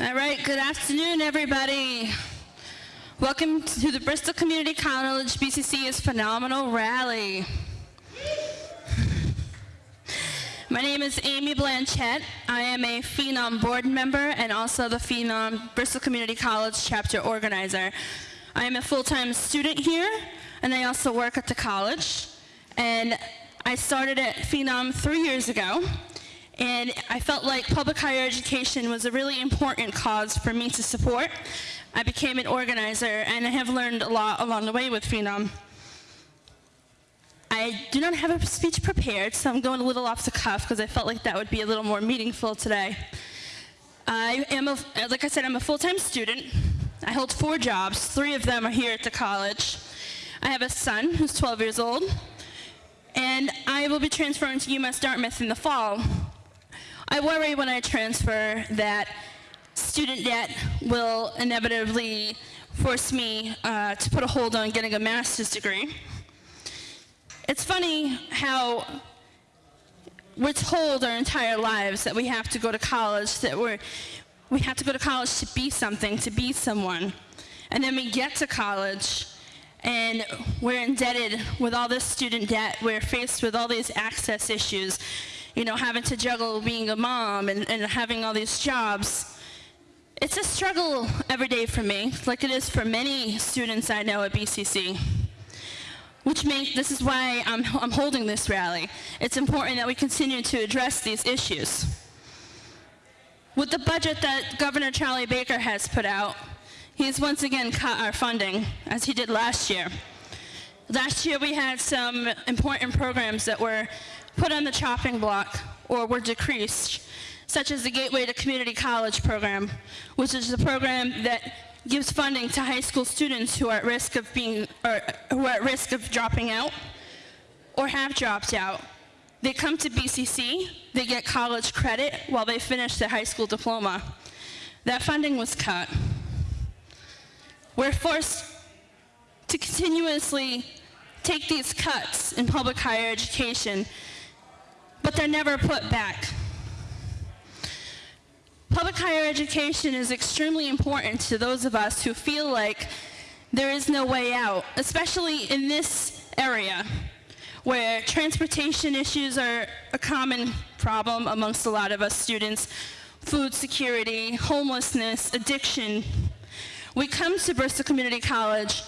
All right, good afternoon, everybody. Welcome to the Bristol Community College BCC's Phenomenal Rally. My name is Amy Blanchette. I am a Phenom board member and also the Phenom Bristol Community College chapter organizer. I am a full-time student here, and I also work at the college. And I started at Phenom three years ago, and I felt like public higher education was a really important cause for me to support. I became an organizer, and I have learned a lot along the way with Phenom. I do not have a speech prepared, so I'm going a little off the cuff because I felt like that would be a little more meaningful today. I am, a, like I said, I'm a full-time student. I hold four jobs. Three of them are here at the college. I have a son who's 12 years old, and I will be transferring to UMass Dartmouth in the fall. I worry when I transfer that student debt will inevitably force me uh, to put a hold on getting a master's degree. It's funny how we're told our entire lives that we have to go to college, that we're, we have to go to college to be something, to be someone. And then we get to college and we're indebted with all this student debt. We're faced with all these access issues you know, having to juggle being a mom and, and having all these jobs. It's a struggle every day for me, like it is for many students I know at BCC. Which makes, this is why I'm, I'm holding this rally. It's important that we continue to address these issues. With the budget that Governor Charlie Baker has put out, he's once again cut our funding, as he did last year. Last year we had some important programs that were put on the chopping block or were decreased, such as the Gateway to Community College program, which is the program that gives funding to high school students who are at risk of being, or who are at risk of dropping out or have dropped out. They come to BCC, they get college credit while they finish their high school diploma. That funding was cut. We're forced to continuously take these cuts in public higher education but they're never put back. Public higher education is extremely important to those of us who feel like there is no way out, especially in this area where transportation issues are a common problem amongst a lot of us students, food security, homelessness, addiction. We come to Bristol Community College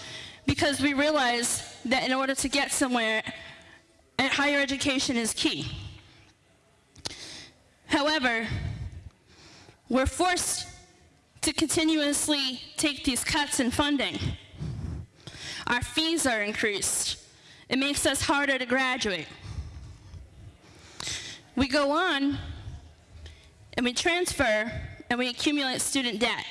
because we realize that in order to get somewhere, eh, higher education is key. However, we're forced to continuously take these cuts in funding. Our fees are increased. It makes us harder to graduate. We go on and we transfer and we accumulate student debt.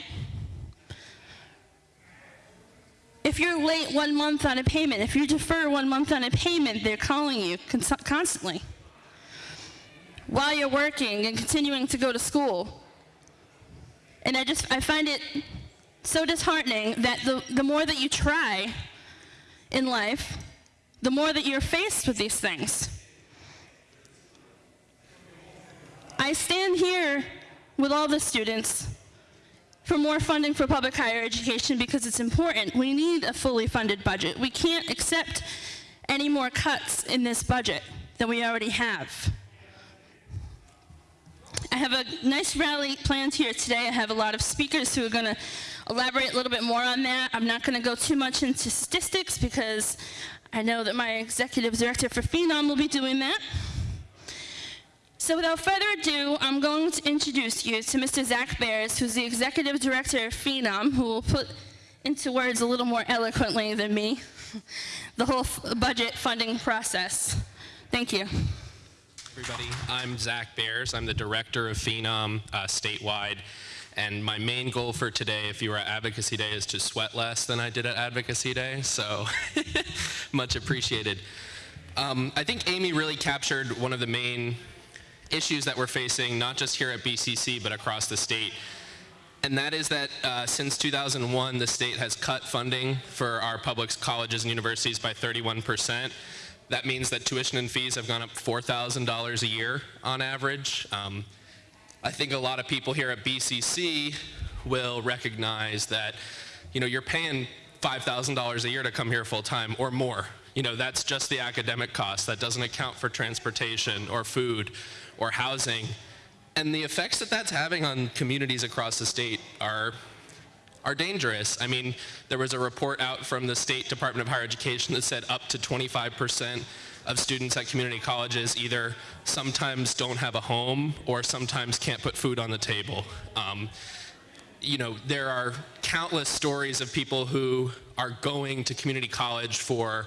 If you're late one month on a payment, if you defer one month on a payment, they're calling you constantly while you're working and continuing to go to school. And I just, I find it so disheartening that the, the more that you try in life, the more that you're faced with these things. I stand here with all the students for more funding for public higher education because it's important. We need a fully funded budget. We can't accept any more cuts in this budget than we already have. I have a nice rally planned here today. I have a lot of speakers who are going to elaborate a little bit more on that. I'm not going to go too much into statistics because I know that my executive director for Phenom will be doing that. So without further ado, I'm going to introduce you to Mr. Zach Bears, who's the executive director of Phenom, who will put into words a little more eloquently than me the whole budget funding process. Thank you everybody. I'm Zach Bears. I'm the director of Phenom uh, statewide. And my main goal for today, if you were at Advocacy Day, is to sweat less than I did at Advocacy Day. So much appreciated. Um, I think Amy really captured one of the main issues that we're facing, not just here at BCC, but across the state. And that is that uh, since 2001, the state has cut funding for our public colleges and universities by 31 percent. That means that tuition and fees have gone up $4,000 a year on average. Um, I think a lot of people here at BCC will recognize that, you know, you're paying $5,000 a year to come here full time or more. You know, that's just the academic cost. That doesn't account for transportation or food or housing. And the effects that that's having on communities across the state are are dangerous. I mean, there was a report out from the State Department of Higher Education that said up to 25% of students at community colleges either sometimes don't have a home or sometimes can't put food on the table. Um, you know, there are countless stories of people who are going to community college for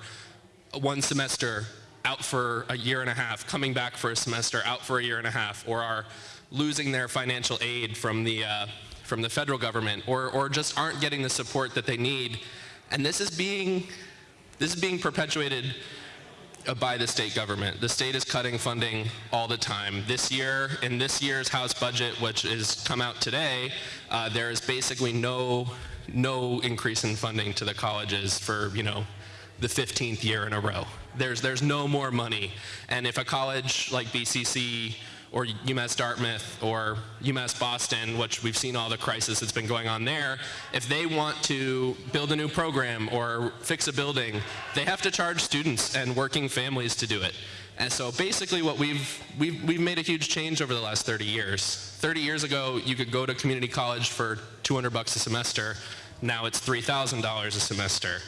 one semester, out for a year and a half, coming back for a semester, out for a year and a half, or are losing their financial aid from the, uh, from the federal government, or, or just aren't getting the support that they need. And this is being, this is being perpetuated uh, by the state government. The state is cutting funding all the time. This year, in this year's House budget, which has come out today, uh, there is basically no, no increase in funding to the colleges for, you know, the 15th year in a row. There's, there's no more money. And if a college like BCC or UMass Dartmouth or UMass Boston, which we've seen all the crisis that's been going on there, if they want to build a new program or fix a building, they have to charge students and working families to do it. And so basically what we've, we've, we've made a huge change over the last 30 years. 30 years ago, you could go to community college for 200 bucks a semester. Now it's $3,000 a semester.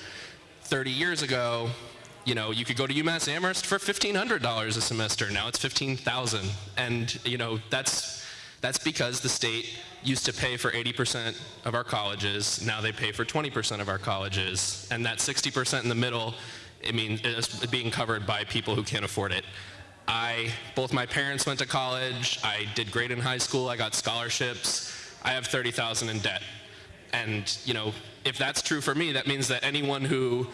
30 years ago, you know, you could go to UMass Amherst for $1,500 a semester. Now it's 15,000. And, you know, that's, that's because the state used to pay for 80% of our colleges. Now they pay for 20% of our colleges. And that 60% in the middle, I mean, is being covered by people who can't afford it. I, both my parents went to college. I did great in high school. I got scholarships. I have 30,000 in debt. And, you know, if that's true for me, that means that anyone who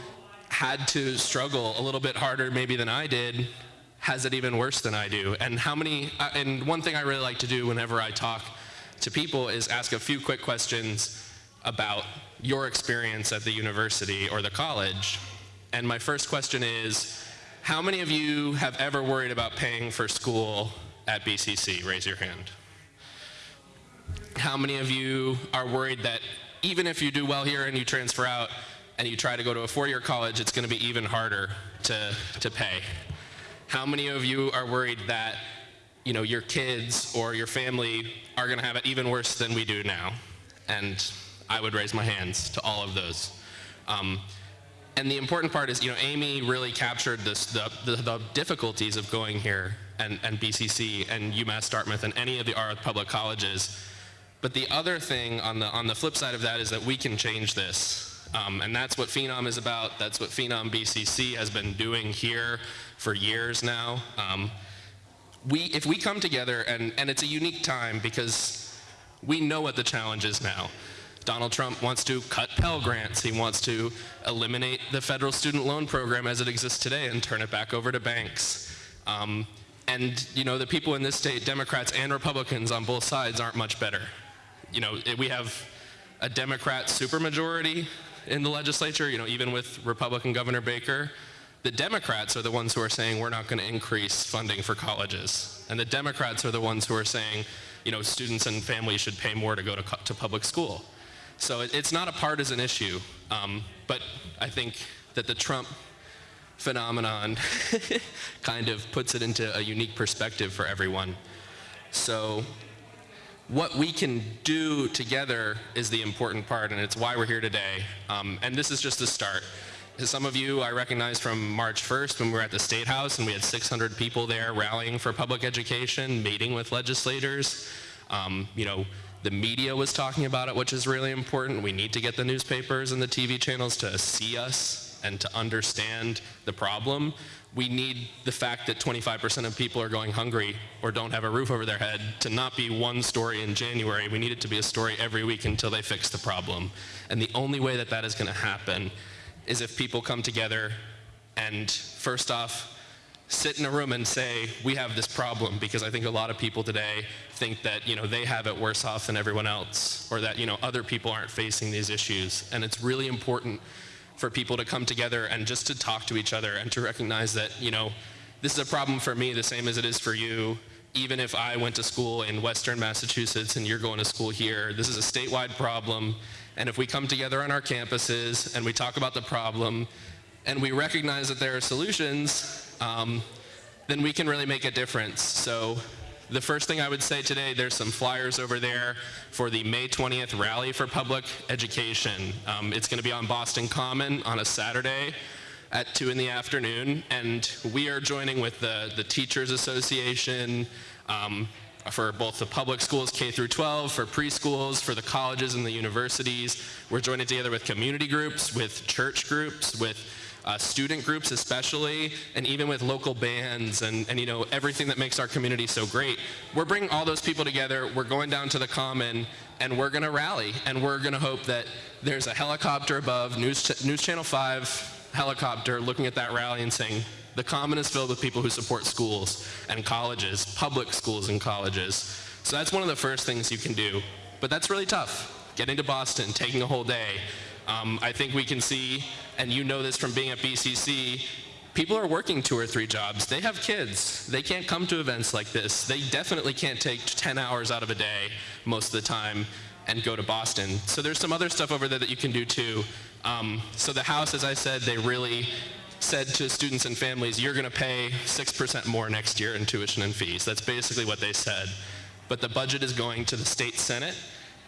had to struggle a little bit harder maybe than I did has it even worse than I do. And how many, uh, and one thing I really like to do whenever I talk to people is ask a few quick questions about your experience at the university or the college. And my first question is, how many of you have ever worried about paying for school at BCC? Raise your hand. How many of you are worried that even if you do well here and you transfer out, and you try to go to a four-year college, it's going to be even harder to, to pay. How many of you are worried that you know, your kids or your family are going to have it even worse than we do now? And I would raise my hands to all of those. Um, and the important part is, you know, Amy really captured this, the, the, the difficulties of going here and, and BCC and UMass Dartmouth and any of the our public colleges. But the other thing on the, on the flip side of that is that we can change this. Um, and that's what Phenom is about. That's what Phenom BCC has been doing here for years now. Um, we, if we come together, and, and it's a unique time because we know what the challenge is now. Donald Trump wants to cut Pell Grants. He wants to eliminate the federal student loan program as it exists today and turn it back over to banks. Um, and you know, the people in this state, Democrats and Republicans on both sides, aren't much better. You know, we have a Democrat supermajority in the legislature, you know, even with Republican Governor Baker, the Democrats are the ones who are saying we're not going to increase funding for colleges. And the Democrats are the ones who are saying, you know, students and families should pay more to go to, to public school. So it, it's not a partisan issue, um, but I think that the Trump phenomenon kind of puts it into a unique perspective for everyone. So what we can do together is the important part, and it's why we're here today. Um, and this is just the start. Some of you I recognize from March 1st when we were at the State House and we had 600 people there rallying for public education, meeting with legislators. Um, you know, the media was talking about it, which is really important. We need to get the newspapers and the TV channels to see us and to understand the problem we need the fact that 25% of people are going hungry or don't have a roof over their head to not be one story in January. We need it to be a story every week until they fix the problem. And the only way that that is going to happen is if people come together and first off, sit in a room and say, we have this problem, because I think a lot of people today think that, you know, they have it worse off than everyone else, or that, you know, other people aren't facing these issues. And it's really important for people to come together and just to talk to each other and to recognize that, you know, this is a problem for me the same as it is for you. even if I went to school in Western Massachusetts and you're going to school here, this is a statewide problem. And if we come together on our campuses and we talk about the problem and we recognize that there are solutions, um, then we can really make a difference. So the first thing I would say today, there's some flyers over there for the May 20th Rally for Public Education. Um, it's going to be on Boston Common on a Saturday at 2 in the afternoon, and we are joining with the, the Teachers Association, um, for both the public schools K through 12, for preschools, for the colleges and the universities. We're joining together with community groups, with church groups, with uh, student groups especially, and even with local bands and, and you know everything that makes our community so great. We're bringing all those people together. We're going down to the common, and we're going to rally, and we're going to hope that there's a helicopter above News, Ch News Channel 5 helicopter looking at that rally and saying, the common is filled with people who support schools and colleges, public schools and colleges. So that's one of the first things you can do. But that's really tough. Getting to Boston, taking a whole day. Um, I think we can see, and you know this from being at BCC, people are working two or three jobs. They have kids. They can't come to events like this. They definitely can't take 10 hours out of a day most of the time and go to Boston. So there's some other stuff over there that you can do too. Um, so the House, as I said, they really said to students and families, you're going to pay 6% more next year in tuition and fees. That's basically what they said. But the budget is going to the state senate,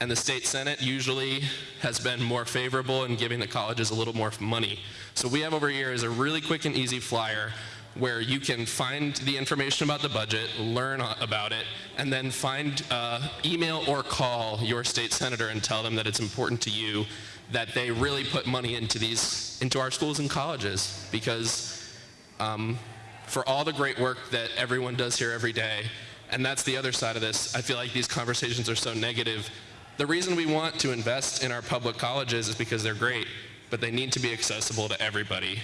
and the state senate usually has been more favorable in giving the colleges a little more money. So we have over here is a really quick and easy flyer where you can find the information about the budget, learn about it, and then find, uh, email or call your state senator and tell them that it's important to you that they really put money into these, into our schools and colleges because um, for all the great work that everyone does here every day, and that's the other side of this, I feel like these conversations are so negative. The reason we want to invest in our public colleges is because they're great, but they need to be accessible to everybody.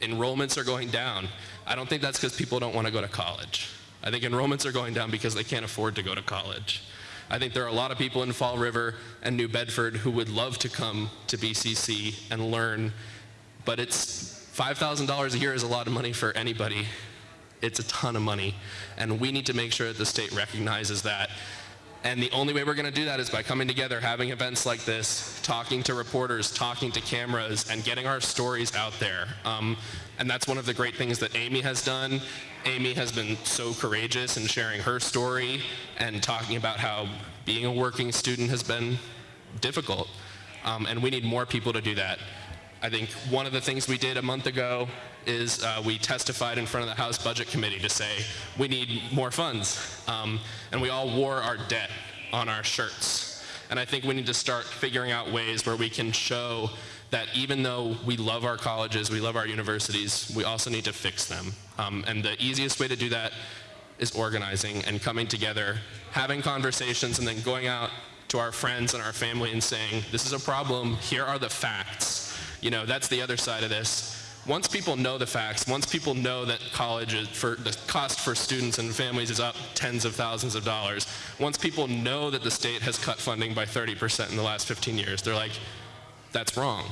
Enrollments are going down. I don't think that's because people don't want to go to college. I think enrollments are going down because they can't afford to go to college. I think there are a lot of people in Fall River and New Bedford who would love to come to BCC and learn, but it's $5,000 a year is a lot of money for anybody. It's a ton of money, and we need to make sure that the state recognizes that. And the only way we're going to do that is by coming together, having events like this, talking to reporters, talking to cameras, and getting our stories out there. Um, and that's one of the great things that Amy has done. Amy has been so courageous in sharing her story and talking about how being a working student has been difficult. Um, and we need more people to do that. I think one of the things we did a month ago is uh, we testified in front of the House Budget Committee to say we need more funds. Um, and we all wore our debt on our shirts. And I think we need to start figuring out ways where we can show that even though we love our colleges, we love our universities, we also need to fix them. Um, and the easiest way to do that is organizing and coming together, having conversations, and then going out to our friends and our family and saying, this is a problem, here are the facts. You know, that's the other side of this. Once people know the facts, once people know that college is for the cost for students and families is up tens of thousands of dollars, once people know that the state has cut funding by 30% in the last 15 years, they're like, that's wrong.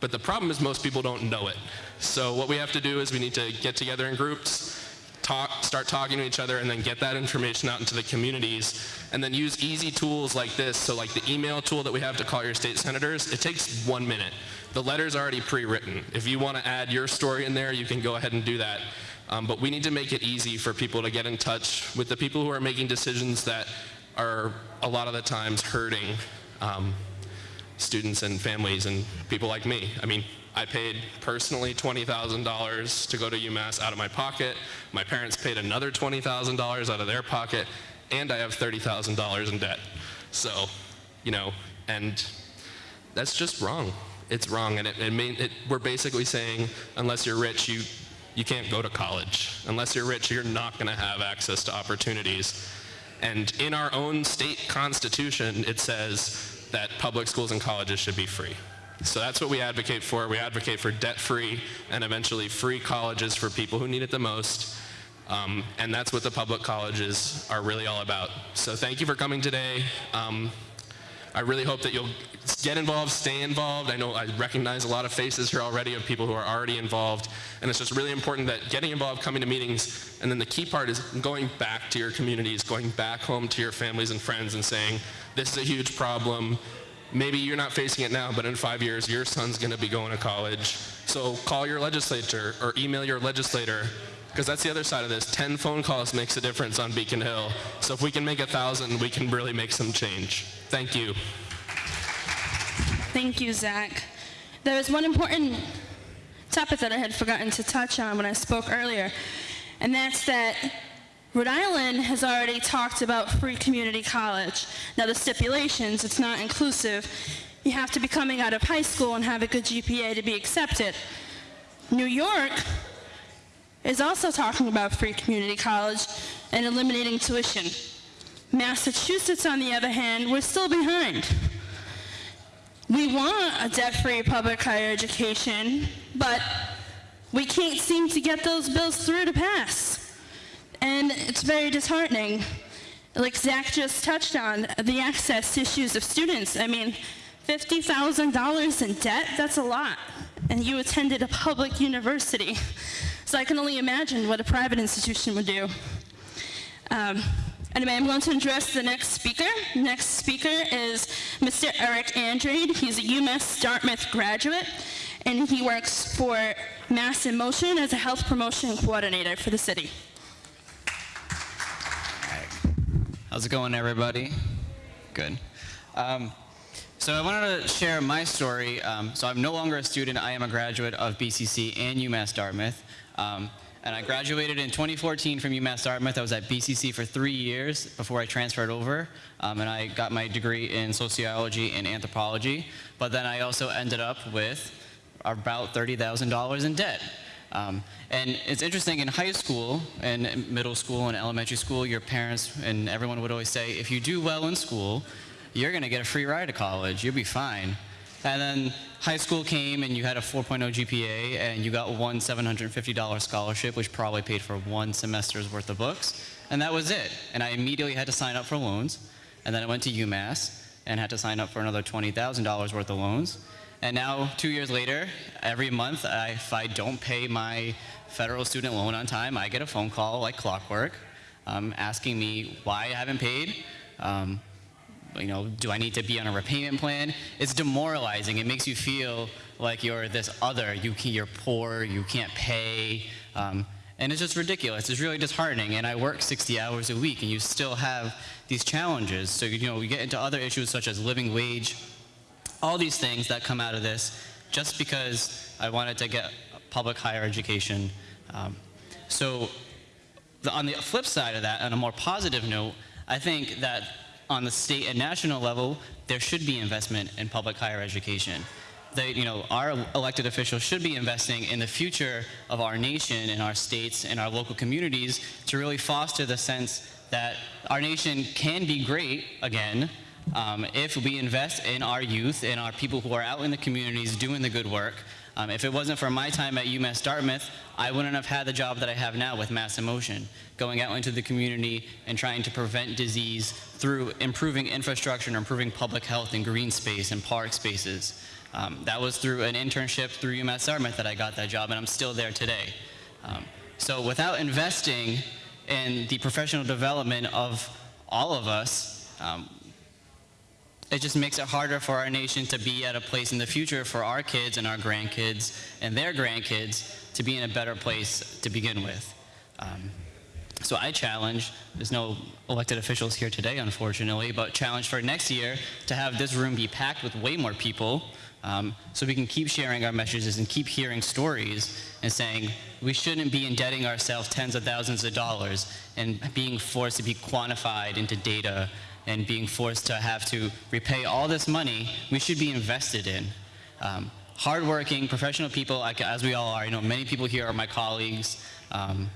But the problem is most people don't know it. So what we have to do is we need to get together in groups, talk, start talking to each other, and then get that information out into the communities, and then use easy tools like this. So like the email tool that we have to call your state senators, it takes one minute. The letter's already pre-written. If you want to add your story in there, you can go ahead and do that. Um, but we need to make it easy for people to get in touch with the people who are making decisions that are a lot of the times hurting um, students and families and people like me. I mean, I paid personally $20,000 to go to UMass out of my pocket. My parents paid another $20,000 out of their pocket, and I have $30,000 in debt. So, you know, and that's just wrong. It's wrong, and it, it, mean, it, we're basically saying, unless you're rich, you, you can't go to college. Unless you're rich, you're not going to have access to opportunities. And in our own state constitution, it says that public schools and colleges should be free. So that's what we advocate for. We advocate for debt-free and eventually free colleges for people who need it the most. Um, and that's what the public colleges are really all about. So thank you for coming today. Um, I really hope that you'll get involved, stay involved. I know I recognize a lot of faces here already of people who are already involved, and it's just really important that getting involved, coming to meetings, and then the key part is going back to your communities, going back home to your families and friends and saying, this is a huge problem. Maybe you're not facing it now, but in five years, your son's going to be going to college. So call your legislator or email your legislator because that's the other side of this. 10 phone calls makes a difference on Beacon Hill. So if we can make a thousand, we can really make some change. Thank you. Thank you, Zach. There was one important topic that I had forgotten to touch on when I spoke earlier, and that's that Rhode Island has already talked about free community college. Now, the stipulations, it's not inclusive. You have to be coming out of high school and have a good GPA to be accepted. New York is also talking about free community college and eliminating tuition. Massachusetts, on the other hand, we're still behind. We want a debt-free public higher education, but we can't seem to get those bills through to pass. And it's very disheartening. Like Zach just touched on, the access issues of students. I mean, $50,000 in debt, that's a lot. And you attended a public university. So I can only imagine what a private institution would do. Um, Anyway, I'm going to address the next speaker. Next speaker is Mr. Eric Andrade. He's a UMass Dartmouth graduate, and he works for Mass in Motion as a health promotion coordinator for the city. How's it going, everybody? Good. Um, so I wanted to share my story. Um, so I'm no longer a student. I am a graduate of BCC and UMass Dartmouth. Um, and I graduated in 2014 from UMass Dartmouth. I was at BCC for three years before I transferred over, um, and I got my degree in sociology and anthropology. But then I also ended up with about $30,000 in debt. Um, and it's interesting, in high school, and middle school, and elementary school, your parents and everyone would always say, if you do well in school, you're going to get a free ride to college. You'll be fine. And then high school came and you had a 4.0 GPA and you got one $750 scholarship, which probably paid for one semester's worth of books. And that was it. And I immediately had to sign up for loans. And then I went to UMass and had to sign up for another $20,000 worth of loans. And now, two years later, every month, I, if I don't pay my federal student loan on time, I get a phone call like clockwork um, asking me why I haven't paid, um, you know, do I need to be on a repayment plan? It's demoralizing. It makes you feel like you're this other. You can, you're poor, you can't pay. Um, and it's just ridiculous. It's really disheartening. And I work 60 hours a week, and you still have these challenges. So, you know, we get into other issues such as living wage, all these things that come out of this just because I wanted to get public higher education. Um, so, the, on the flip side of that, on a more positive note, I think that on the state and national level, there should be investment in public higher education. You know, our elected officials should be investing in the future of our nation and our states and our local communities to really foster the sense that our nation can be great again um, if we invest in our youth and our people who are out in the communities doing the good work. Um, if it wasn't for my time at UMass Dartmouth, I wouldn't have had the job that I have now with Mass in Motion, going out into the community and trying to prevent disease through improving infrastructure and improving public health and green space and park spaces. Um, that was through an internship through UMass Dartmouth that I got that job, and I'm still there today. Um, so without investing in the professional development of all of us, um, it just makes it harder for our nation to be at a place in the future for our kids and our grandkids and their grandkids to be in a better place to begin with. So I challenge, there's no elected officials here today, unfortunately, but challenge for next year to have this room be packed with way more people um, so we can keep sharing our messages and keep hearing stories and saying we shouldn't be indebting ourselves tens of thousands of dollars and being forced to be quantified into data and being forced to have to repay all this money we should be invested in. Um, hardworking, professional people, as we all are, you know, many people here are my colleagues, um,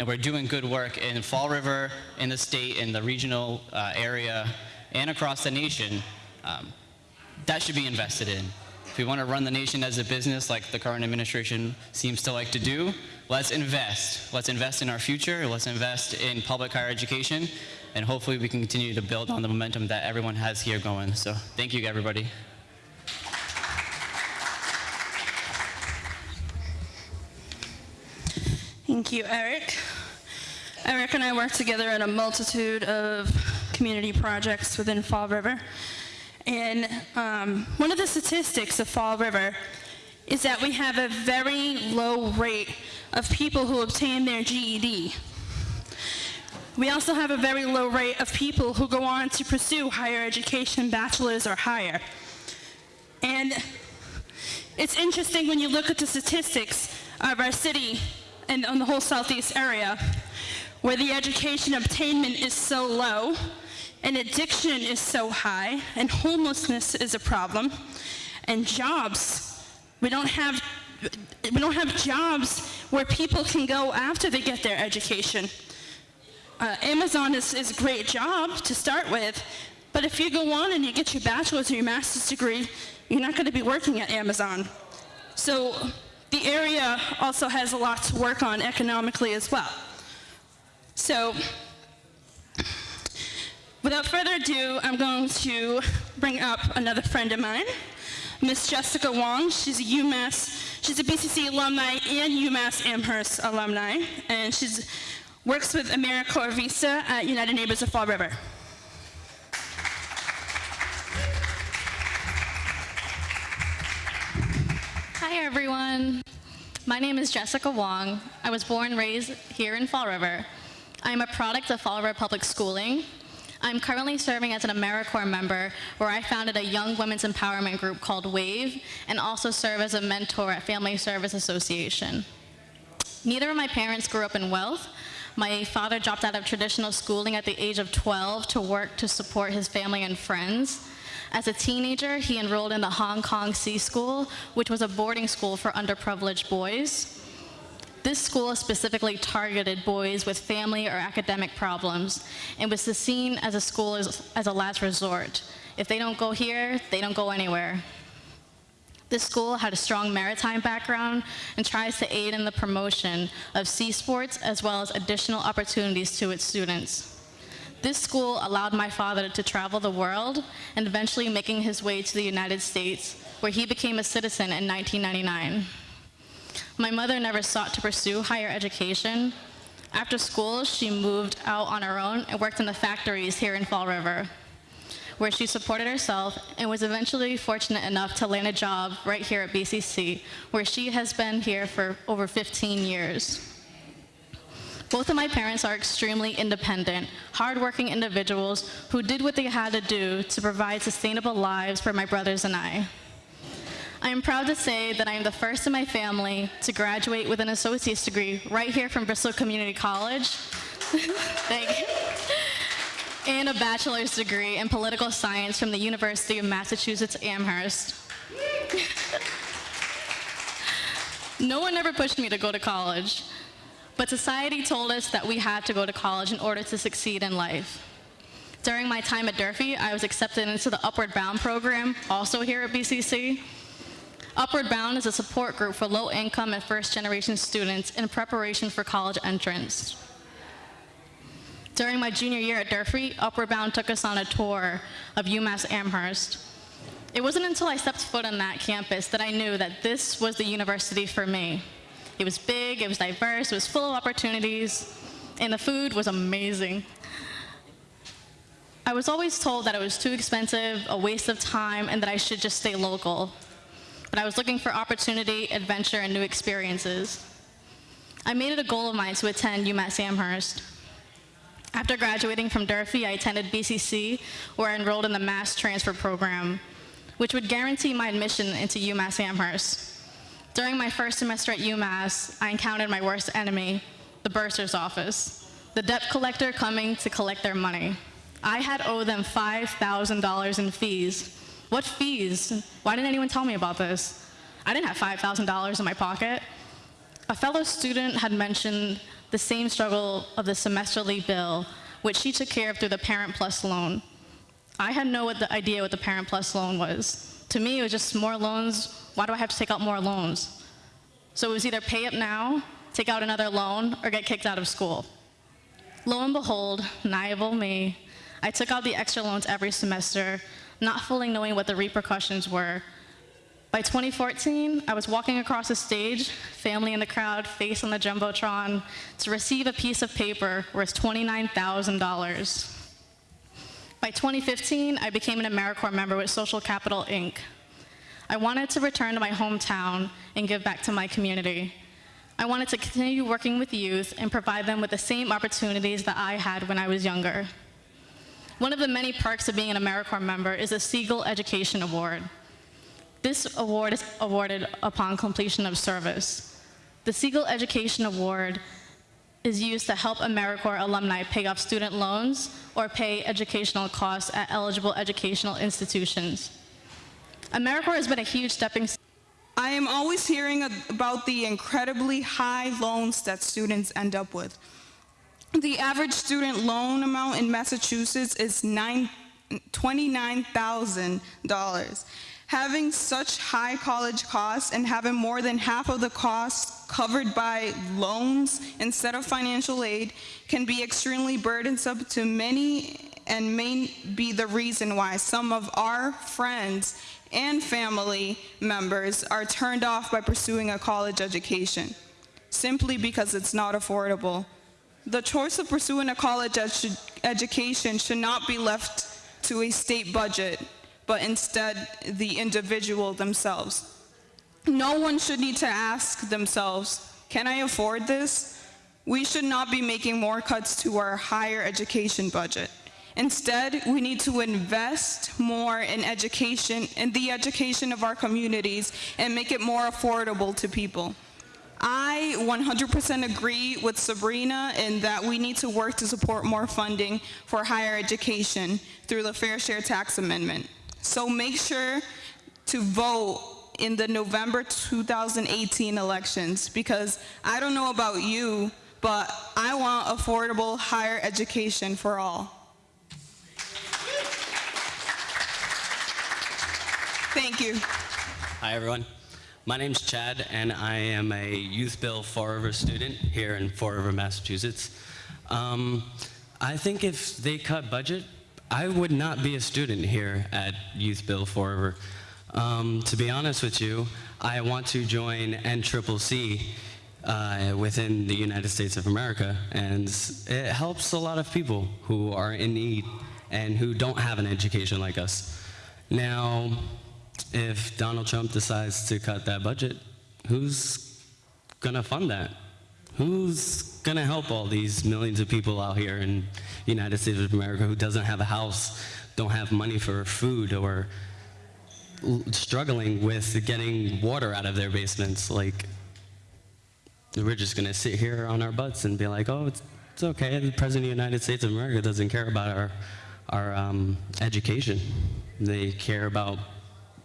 and we're doing good work in Fall River, in the state, in the regional uh, area, and across the nation. Um, that should be invested in. If we want to run the nation as a business like the current administration seems to like to do, let's invest. Let's invest in our future. Let's invest in public higher education. And hopefully we can continue to build on the momentum that everyone has here going. So thank you, everybody. Thank you, Eric. Eric and I work together on a multitude of community projects within Fall River. And um, one of the statistics of Fall River is that we have a very low rate of people who obtain their GED. We also have a very low rate of people who go on to pursue higher education, bachelor's or higher. And it's interesting when you look at the statistics of our city and on the whole southeast area, where the education obtainment is so low, and addiction is so high, and homelessness is a problem, and jobs. We don't have we don't have jobs where people can go after they get their education. Uh, Amazon is, is a great job to start with, but if you go on and you get your bachelor's or your master's degree, you're not going to be working at Amazon. So the area also has a lot to work on economically as well. So without further ado, I'm going to bring up another friend of mine, Miss Jessica Wong. She's a UMass, she's a BCC alumni and UMass Amherst alumni, and she's works with AmeriCorps VISTA at United Neighbors of Fall River. Hi, everyone. My name is Jessica Wong. I was born and raised here in Fall River. I'm a product of Fall River Public Schooling. I'm currently serving as an AmeriCorps member where I founded a young women's empowerment group called WAVE and also serve as a mentor at Family Service Association. Neither of my parents grew up in wealth. My father dropped out of traditional schooling at the age of 12 to work to support his family and friends. As a teenager, he enrolled in the Hong Kong Sea School, which was a boarding school for underprivileged boys. This school specifically targeted boys with family or academic problems and was seen as a school as, as, a last resort. If they don't go here, they don't go anywhere. This school had a strong maritime background and tries to aid in the promotion of sea sports as well as additional opportunities to its students. This school allowed my father to travel the world and eventually making his way to the United States, where he became a citizen in 1999. My mother never sought to pursue higher education. After school, she moved out on her own and worked in the factories here in Fall River, where she supported herself and was eventually fortunate enough to land a job right here at BCC, where she has been here for over 15 years. Both of my parents are extremely independent, hardworking individuals who did what they had to do to provide sustainable lives for my brothers and I. I am proud to say that I am the first in my family to graduate with an associate's degree right here from Bristol Community College. Thank you. And a bachelor's degree in political science from the University of Massachusetts Amherst. no one ever pushed me to go to college. But society told us that we had to go to college in order to succeed in life. During my time at Durfee, I was accepted into the Upward Bound program, also here at BCC. Upward Bound is a support group for low-income and first-generation students in preparation for college entrance. During my junior year at Durfee, Upward Bound took us on a tour of UMass Amherst. It wasn't until I stepped foot on that campus that I knew that this was the university for me. It was big, it was diverse, it was full of opportunities, and the food was amazing. I was always told that it was too expensive, a waste of time, and that I should just stay local. But I was looking for opportunity, adventure, and new experiences. I made it a goal of mine to attend UMass Amherst. After graduating from Durfee, I attended BCC, where I enrolled in the Mass Transfer Program, which would guarantee my admission into UMass Amherst. During my first semester at UMass, I encountered my worst enemy, the bursar's office, the debt collector coming to collect their money. I had owed them $5,000 in fees. What fees? Why didn't anyone tell me about this? I didn't have $5,000 in my pocket. A fellow student had mentioned the same struggle of the semesterly bill, which she took care of through the Parent Plus loan. I had no idea what the Parent Plus loan was. To me, it was just more loans why do I have to take out more loans? So it was either pay up now, take out another loan, or get kicked out of school. Lo and behold, naive me, I took out the extra loans every semester, not fully knowing what the repercussions were. By 2014, I was walking across the stage, family in the crowd, face on the Jumbotron, to receive a piece of paper worth $29,000. By 2015, I became an AmeriCorps member with Social Capital, Inc. I wanted to return to my hometown and give back to my community. I wanted to continue working with youth and provide them with the same opportunities that I had when I was younger. One of the many perks of being an AmeriCorps member is the Segal Education Award. This award is awarded upon completion of service. The Segal Education Award is used to help AmeriCorps alumni pay off student loans or pay educational costs at eligible educational institutions. AmeriCorps has been a huge stepping stone I am always hearing about the incredibly high loans that students end up with. The average student loan amount in Massachusetts is nine- $29,000. Having such high college costs and having more than half of the costs covered by loans instead of financial aid can be extremely burdensome to many and may be the reason why some of our friends and family members are turned off by pursuing a college education simply because it's not affordable. The choice of pursuing a college edu- education should not be left to a state budget, but instead the individual themselves. No one should need to ask themselves, can I afford this? We should not be making more cuts to our higher education budget. Instead, we need to invest more in education, in the education of our communities, and make it more affordable to people. I 100% agree with Sabrina in that we need to work to support more funding for higher education through the Fair Share Tax Amendment. So make sure to vote in the November 2018 elections because I don't know about you, but I want affordable higher education for all. Thank you. Hi, everyone. My name's Chad, and I am a YouthBuild Fall River student here in Fall River, Massachusetts. Um, I think if they cut budget, I would not be a student here at YouthBuild Fall River. Um, to be honest with you, I want to join NCCC uh, within the United States of America, and it helps a lot of people who are in need and who don't have an education like us. Now, if Donald Trump decides to cut that budget, who's going to fund that? Who's going to help all these millions of people out here in the United States of America who doesn't have a house, don't have money for food, or struggling with getting water out of their basements? Like, we're just going to sit here on our butts and be like, oh, it's, it's okay. The President of the United States of America doesn't care about our, our um, education. They care about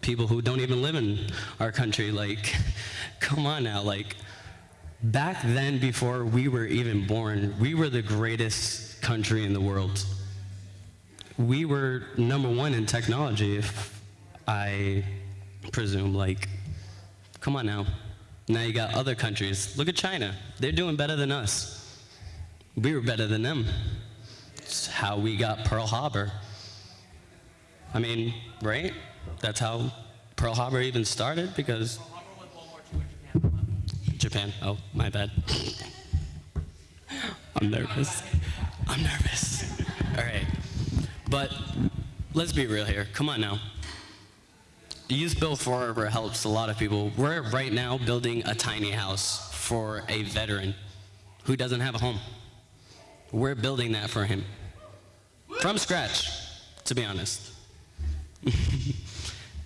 people who don't even live in our country. Like, come on now. Like, back then, before we were even born, we were the greatest country in the world. We were number one in technology, if I presume. Like, come on now. Now you got other countries. Look at China. They're doing better than us. We were better than them. It's how we got Pearl Harbor. I mean, right? That's how Pearl Harbor even started because. Japan. Oh, my bad. I'm nervous. I'm nervous. All right. But let's be real here. Come on now. YouthBuild Forever helps a lot of people. We're right now building a tiny house for a veteran who doesn't have a home. We're building that for him. From scratch, to be honest.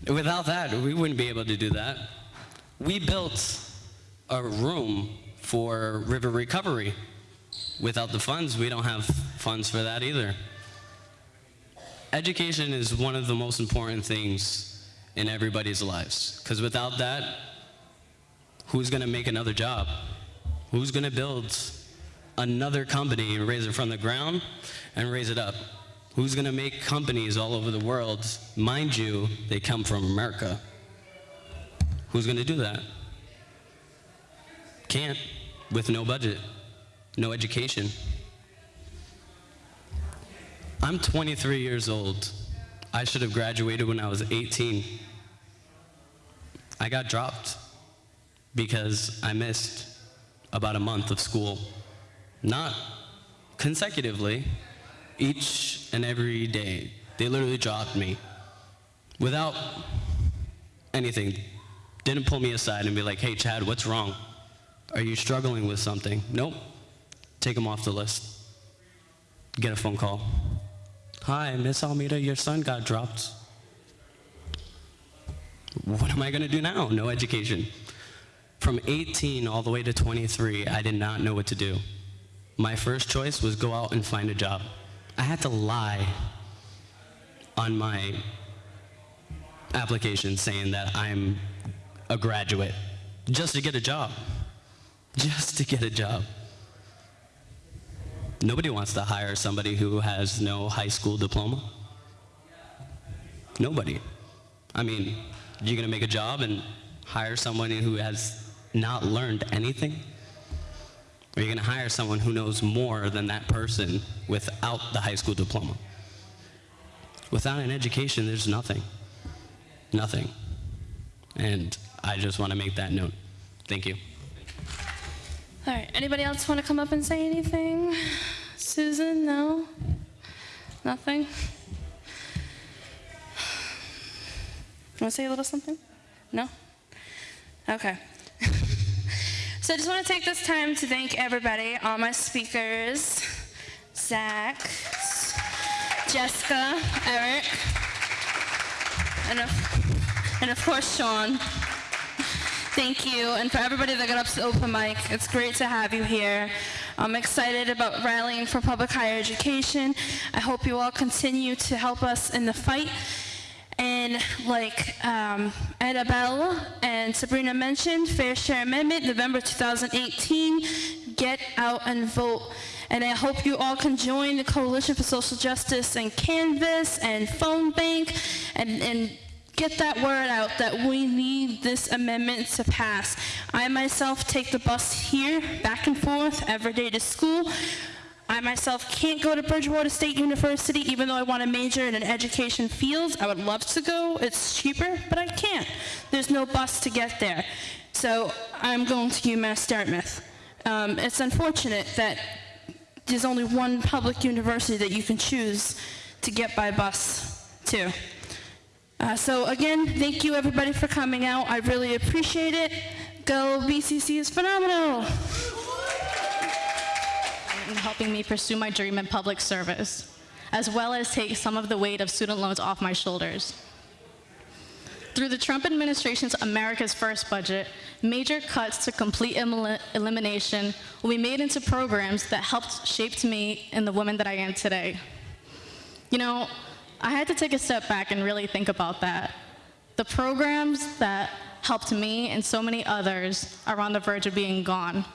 Without that, we wouldn't be able to do that. We built a room for river recovery. Without the funds, we don't have funds for that either. Education is one of the most important things in everybody's lives. Because without that, who's going to make another job? Who's going to build another company and raise it from the ground and raise it up? Who's going to make companies all over the world? Mind you, they come from America. Who's going to do that? Can't with no budget, no education. I'm 23 years old. I should have graduated when I was 18. I got dropped because I missed about a month of school. Not consecutively, each and every day. They literally dropped me without anything. Didn't pull me aside and be like, hey, Chad, what's wrong? Are you struggling with something? Nope. Take them off the list. Get a phone call. Hi, Miss Almeida, your son got dropped. What am I going to do now? No education. From 18 all the way to 23, I did not know what to do. My first choice was go out and find a job. I had to lie on my application saying that I'm a graduate just to get a job. Just to get a job. Nobody wants to hire somebody who has no high school diploma. Nobody. I mean, you're going to make a job and hire someone who has not learned anything? Or are you going to hire someone who knows more than that person without the high school diploma? Without an education, there's nothing. Nothing. And I just want to make that note. Thank you. All right, anybody else want to come up and say anything? Susan, no? Nothing? Want to say a little something? No? Okay. So I just want to take this time to thank everybody, all my speakers, Zach, Jessica, Eric, and of, and of course Sean. Thank you, and for everybody that got up to the open mic, it's great to have you here. I'm excited about rallying for public higher education. I hope you all continue to help us in the fight. And like um, Annabelle and Sabrina mentioned, Fair Share Amendment, November 2018, get out and vote. And I hope you all can join the Coalition for Social Justice and Canvass and Phone Bank and, and get that word out that we need this amendment to pass. I myself take the bus here, back and forth, every day to school. I myself can't go to Bridgewater State University even though I want to major in an education field. I would love to go. It's cheaper, but I can't. There's no bus to get there. So I'm going to UMass Dartmouth. Um, it's unfortunate that there's only one public university that you can choose to get by bus to. Uh, so again, thank you everybody for coming out. I really appreciate it. Go BCC is phenomenal. And helping me pursue my dream in public service, as well as take some of the weight of student loans off my shoulders. Through the Trump administration's America's First budget, major cuts to complete elim- elimination will be made into programs that helped shape me and the woman that I am today. You know, I had to take a step back and really think about that. The programs that helped me and so many others are on the verge of being gone.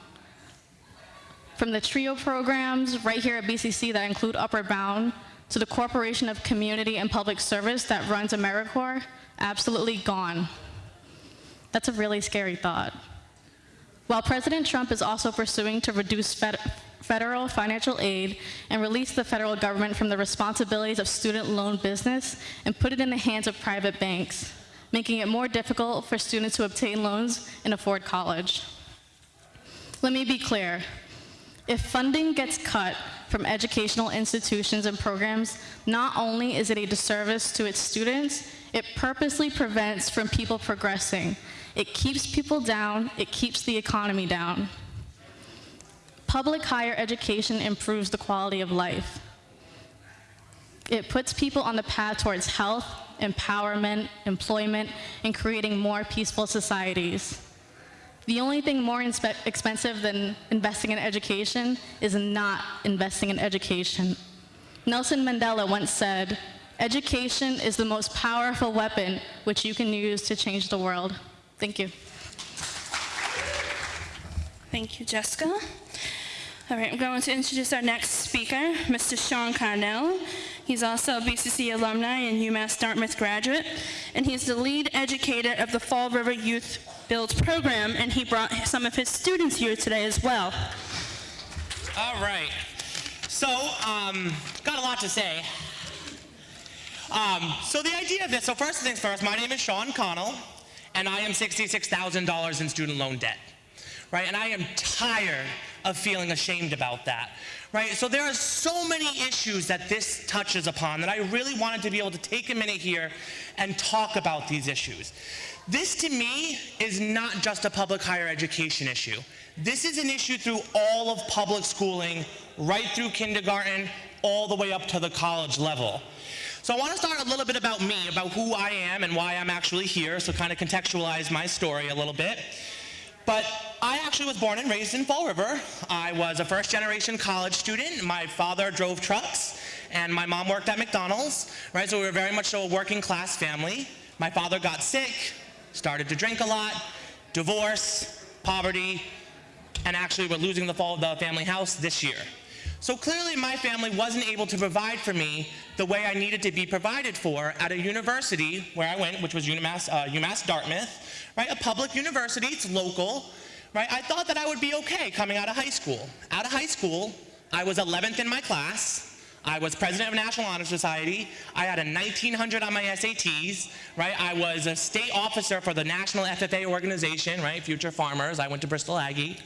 From the TRIO programs right here at BCC that include Upward Bound, to the Corporation of Community and Public Service that runs AmeriCorps, absolutely gone. That's a really scary thought. While President Trump is also pursuing to reduce fed federal financial aid and release the federal government from the responsibilities of student loan business and put it in the hands of private banks, making it more difficult for students to obtain loans and afford college. Let me be clear. If funding gets cut from educational institutions and programs, not only is it a disservice to its students, it purposely prevents from people progressing. It keeps people down, it keeps the economy down. Public higher education improves the quality of life. It puts people on the path towards health, empowerment, employment, and creating more peaceful societies. The only thing more expensive than investing in education is not investing in education. Nelson Mandela once said, Education is the most powerful weapon which you can use to change the world. Thank you. Thank you, Jessica. All right, I'm going to introduce our next speaker, Mr. Sean Carnell. He's also a BCC alumni and UMass Dartmouth graduate, and he's the lead educator of the Fall River Youth Build program, and he brought some of his students here today as well. All right. So, um, got a lot to say. Um, so the idea of this, so first things first, my name is Sean Connell, and I am $66,000 in student loan debt, right? And I am tired of feeling ashamed about that, right? So there are so many issues that this touches upon that I really wanted to be able to take a minute here and talk about these issues. This to me is not just a public higher education issue. This is an issue through all of public schooling, right through kindergarten, all the way up to the college level. So I want to start a little bit about me, about who I am and why I'm actually here, so kind of contextualize my story a little bit. But I actually was born and raised in Fall River. I was a first generation college student. My father drove trucks and my mom worked at McDonald's, right? So we were very much so a working class family. My father got sick, started to drink a lot, divorce, poverty, and actually we're losing the fall of the family house this year. So clearly my family wasn't able to provide for me the way I needed to be provided for at a university where I went, which was UMass, uh, UMass Dartmouth, right? A public university, it's local, right? I thought that I would be okay coming out of high school. Out of high school, I was 11th in my class, I was president of National Honor Society. I had a 1900 on my SATs, right? I was a state officer for the National FFA organization, right? Future Farmers. I went to Bristol Aggie,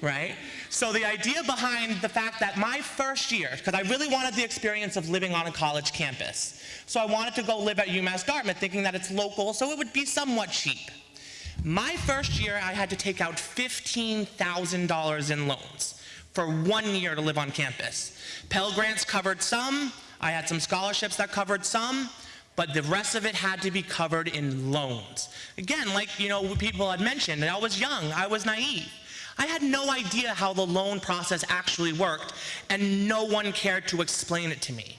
right? So the idea behind the fact that my first year, because I really wanted the experience of living on a college campus. So I wanted to go live at UMass Dartmouth thinking that it's local, so it would be somewhat cheap. My first year, I had to take out $15,000 in loans for one year to live on campus. Pell Grants covered some, I had some scholarships that covered some, but the rest of it had to be covered in loans. Again, like you know people had mentioned, I was young, I was naive. I had no idea how the loan process actually worked, and no one cared to explain it to me.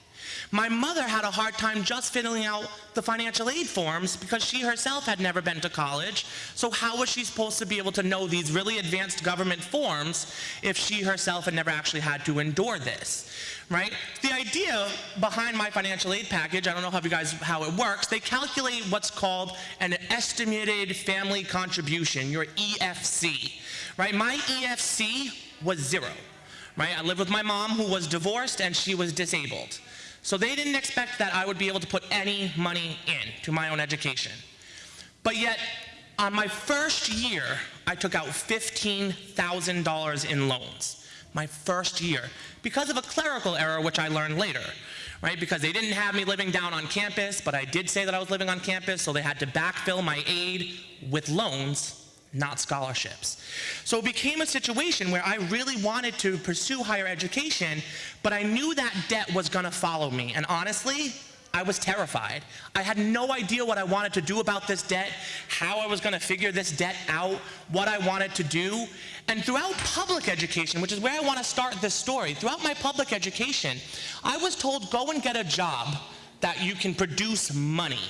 My mother had a hard time just filling out the financial aid forms because she herself had never been to college. So how was she supposed to be able to know these really advanced government forms if she herself had never actually had to endure this? Right? The idea behind my financial aid package, I don't know how you guys how it works, they calculate what's called an estimated family contribution, your EFC. Right? My EFC was zero. Right? I lived with my mom who was divorced and she was disabled. So they didn't expect that I would be able to put any money in to my own education. But yet, on my first year, I took out $15,000 in loans. My first year. Because of a clerical error, which I learned later. Right? Because they didn't have me living down on campus, but I did say that I was living on campus, so they had to backfill my aid with loans not scholarships. So it became a situation where I really wanted to pursue higher education, but I knew that debt was gonna follow me. And honestly, I was terrified. I had no idea what I wanted to do about this debt, how I was gonna figure this debt out, what I wanted to do. And throughout public education, which is where I wanna start this story, throughout my public education, I was told go and get a job that you can produce money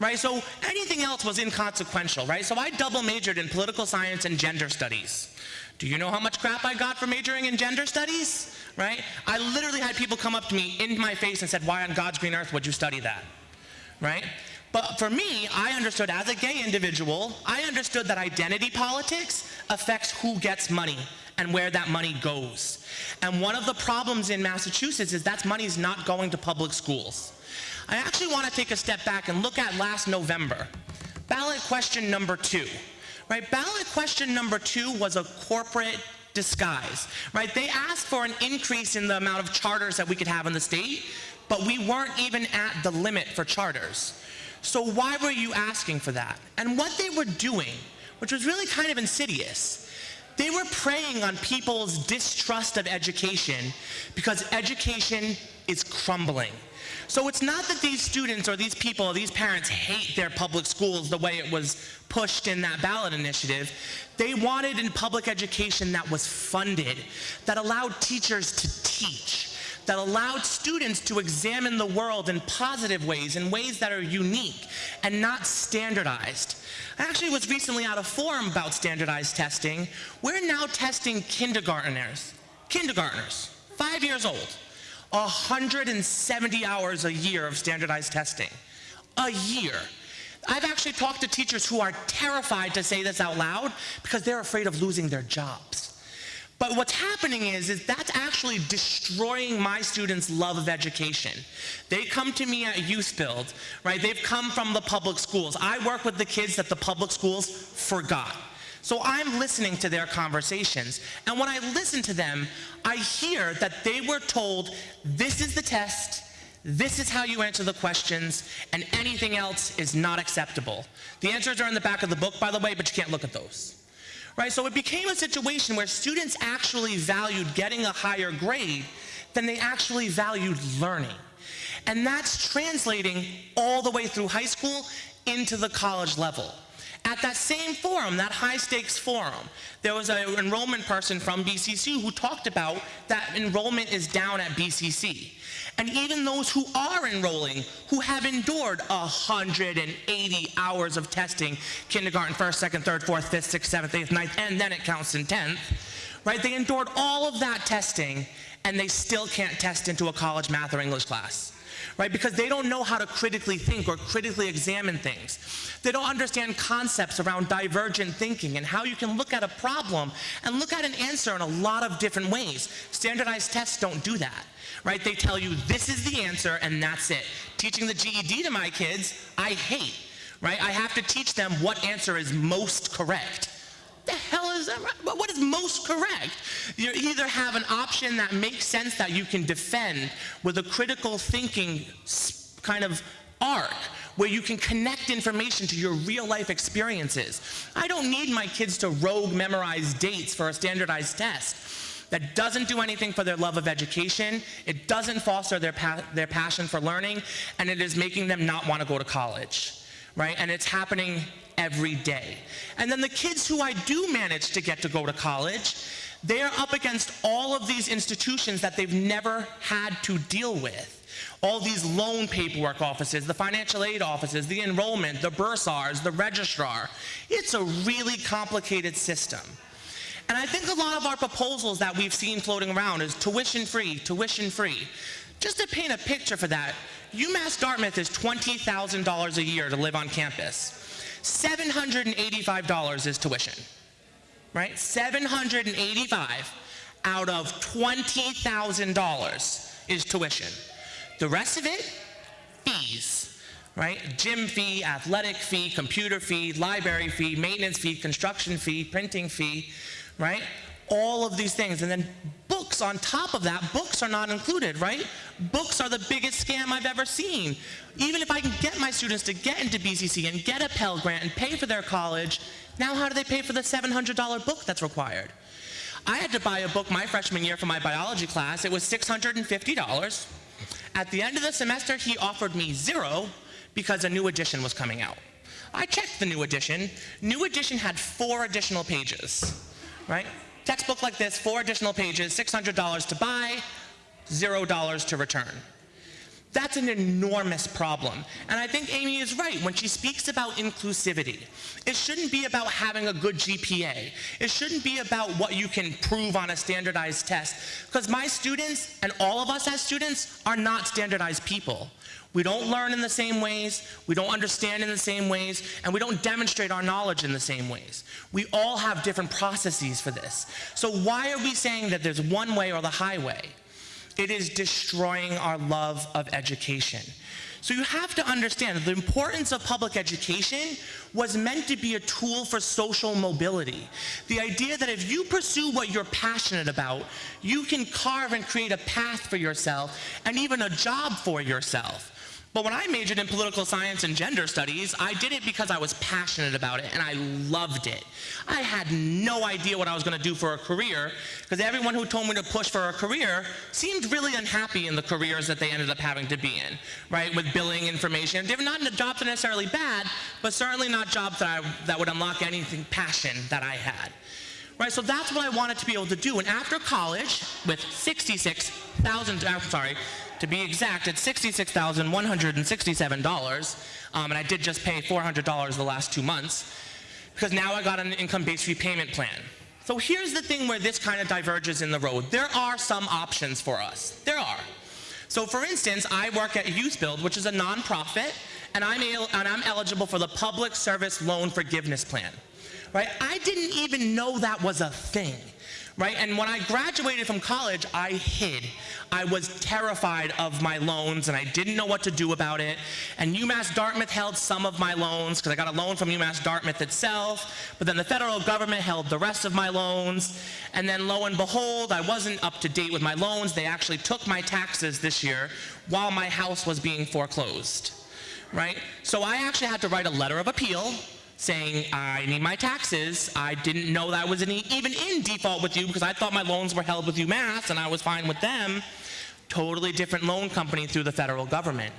right? So anything else was inconsequential, right? So I double majored in political science and gender studies. Do you know how much crap I got for majoring in gender studies? Right? I literally had people come up to me in my face and said, why on God's green earth would you study that? Right? But for me, I understood as a gay individual, I understood that identity politics affects who gets money and where that money goes. And one of the problems in Massachusetts is that money is not going to public schools. I actually want to take a step back and look at last November. Ballot question number two. Right, ballot question number two was a corporate disguise, right? They asked for an increase in the amount of charters that we could have in the state, but we weren't even at the limit for charters. So why were you asking for that? And what they were doing, which was really kind of insidious, they were preying on people's distrust of education because education is crumbling. So it's not that these students or these people or these parents hate their public schools the way it was pushed in that ballot initiative. They wanted in public education that was funded, that allowed teachers to teach, that allowed students to examine the world in positive ways, in ways that are unique and not standardized. I actually was recently at a forum about standardized testing. We're now testing kindergarteners, kindergarteners, five years old 170 hours a year of standardized testing. A year. I've actually talked to teachers who are terrified to say this out loud because they're afraid of losing their jobs. But what's happening is, is that's actually destroying my students' love of education. They come to me at YouthBuild, right? They've come from the public schools. I work with the kids that the public schools forgot. So I'm listening to their conversations. And when I listen to them, I hear that they were told, this is the test, this is how you answer the questions, and anything else is not acceptable. The answers are in the back of the book, by the way, but you can't look at those right? So it became a situation where students actually valued getting a higher grade than they actually valued learning. And that's translating all the way through high school into the college level. At that same forum, that high stakes forum, there was an enrollment person from BCC who talked about that enrollment is down at BCC. And even those who are enrolling, who have endured 180 hours of testing, kindergarten, first, second, third, fourth, fifth, sixth, seventh, eighth, ninth, and then it counts in 10th, right? They endured all of that testing and they still can't test into a college math or English class right? Because they don't know how to critically think or critically examine things. They don't understand concepts around divergent thinking and how you can look at a problem and look at an answer in a lot of different ways. Standardized tests don't do that right? They tell you this is the answer and that's it. Teaching the GED to my kids, I hate, right? I have to teach them what answer is most correct. The hell is that? What is most correct? You either have an option that makes sense that you can defend with a critical thinking kind of arc where you can connect information to your real life experiences. I don't need my kids to rogue memorize dates for a standardized test that doesn't do anything for their love of education, it doesn't foster their, pa their passion for learning, and it is making them not want to go to college, right? And it's happening every day. And then the kids who I do manage to get to go to college, they are up against all of these institutions that they've never had to deal with. All these loan paperwork offices, the financial aid offices, the enrollment, the bursars, the registrar. It's a really complicated system. And I think a lot of our proposals that we've seen floating around is tuition free, tuition free. Just to paint a picture for that, UMass Dartmouth is $20,000 a year to live on campus. $785 is tuition, right? 785 out of $20,000 is tuition. The rest of it, fees, right? Gym fee, athletic fee, computer fee, library fee, maintenance fee, construction fee, printing fee, right? All of these things. And then books on top of that, books are not included, right? Books are the biggest scam I've ever seen. Even if I can get my students to get into BCC and get a Pell Grant and pay for their college, now how do they pay for the $700 book that's required? I had to buy a book my freshman year for my biology class. It was $650. At the end of the semester, he offered me zero because a new edition was coming out. I checked the new edition. New edition had four additional pages right? Textbook like this, four additional pages, $600 to buy, $0 to return. That's an enormous problem. And I think Amy is right when she speaks about inclusivity. It shouldn't be about having a good GPA. It shouldn't be about what you can prove on a standardized test. Because my students, and all of us as students, are not standardized people. We don't learn in the same ways, we don't understand in the same ways, and we don't demonstrate our knowledge in the same ways. We all have different processes for this. So why are we saying that there's one way or the highway? It is destroying our love of education. So you have to understand the importance of public education was meant to be a tool for social mobility. The idea that if you pursue what you're passionate about, you can carve and create a path for yourself and even a job for yourself. But when I majored in political science and gender studies, I did it because I was passionate about it and I loved it. I had no idea what I was going to do for a career because everyone who told me to push for a career seemed really unhappy in the careers that they ended up having to be in, right? With billing information. They're not jobs that are necessarily bad, but certainly not jobs that, I, that would unlock anything passion that I had. Right, so that's what I wanted to be able to do. And after college, with 66,000, I'm sorry, to be exact, it's $66,167, um, and I did just pay $400 the last two months, because now I got an income-based repayment plan. So here's the thing where this kind of diverges in the road. There are some options for us. There are. So for instance, I work at YouthBuild, which is a nonprofit, and I'm, and I'm eligible for the Public Service Loan Forgiveness Plan. Right? I didn't even know that was a thing right? And when I graduated from college, I hid. I was terrified of my loans and I didn't know what to do about it. And UMass Dartmouth held some of my loans because I got a loan from UMass Dartmouth itself, but then the federal government held the rest of my loans. And then lo and behold, I wasn't up to date with my loans. They actually took my taxes this year while my house was being foreclosed, right? So I actually had to write a letter of appeal saying I need my taxes. I didn't know that was any, even in default with you because I thought my loans were held with UMass and I was fine with them. Totally different loan company through the federal government,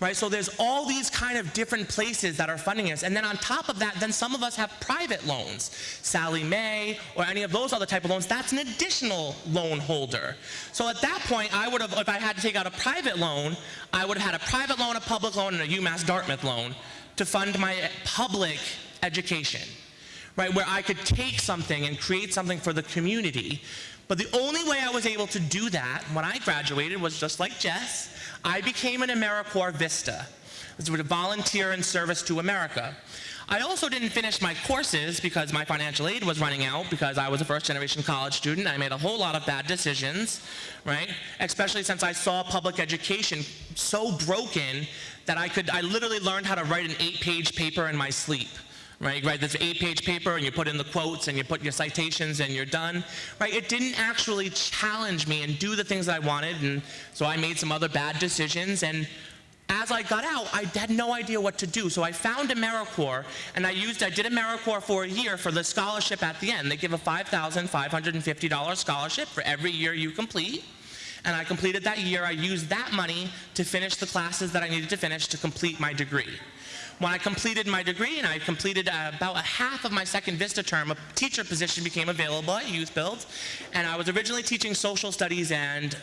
right? So there's all these kind of different places that are funding us. And then on top of that, then some of us have private loans. Sallie Mae or any of those other type of loans, that's an additional loan holder. So at that point, I would have, if I had to take out a private loan, I would have had a private loan, a public loan, and a UMass Dartmouth loan to fund my public education, right? Where I could take something and create something for the community. But the only way I was able to do that when I graduated was just like Jess, I became an AmeriCorps VISTA. This was a volunteer in service to America. I also didn't finish my courses because my financial aid was running out because I was a first generation college student. I made a whole lot of bad decisions, right? Especially since I saw public education so broken that I could, I literally learned how to write an eight page paper in my sleep right? You write this eight-page paper and you put in the quotes and you put your citations and you're done, right? It didn't actually challenge me and do the things that I wanted, and so I made some other bad decisions. And as I got out, I had no idea what to do. So I found AmeriCorps, and I used, I did AmeriCorps for a year for the scholarship at the end. They give a $5,550 scholarship for every year you complete. And I completed that year. I used that money to finish the classes that I needed to finish to complete my degree. When I completed my degree and I completed uh, about a half of my second VISTA term, a teacher position became available at YouthBuild, and I was originally teaching social studies and,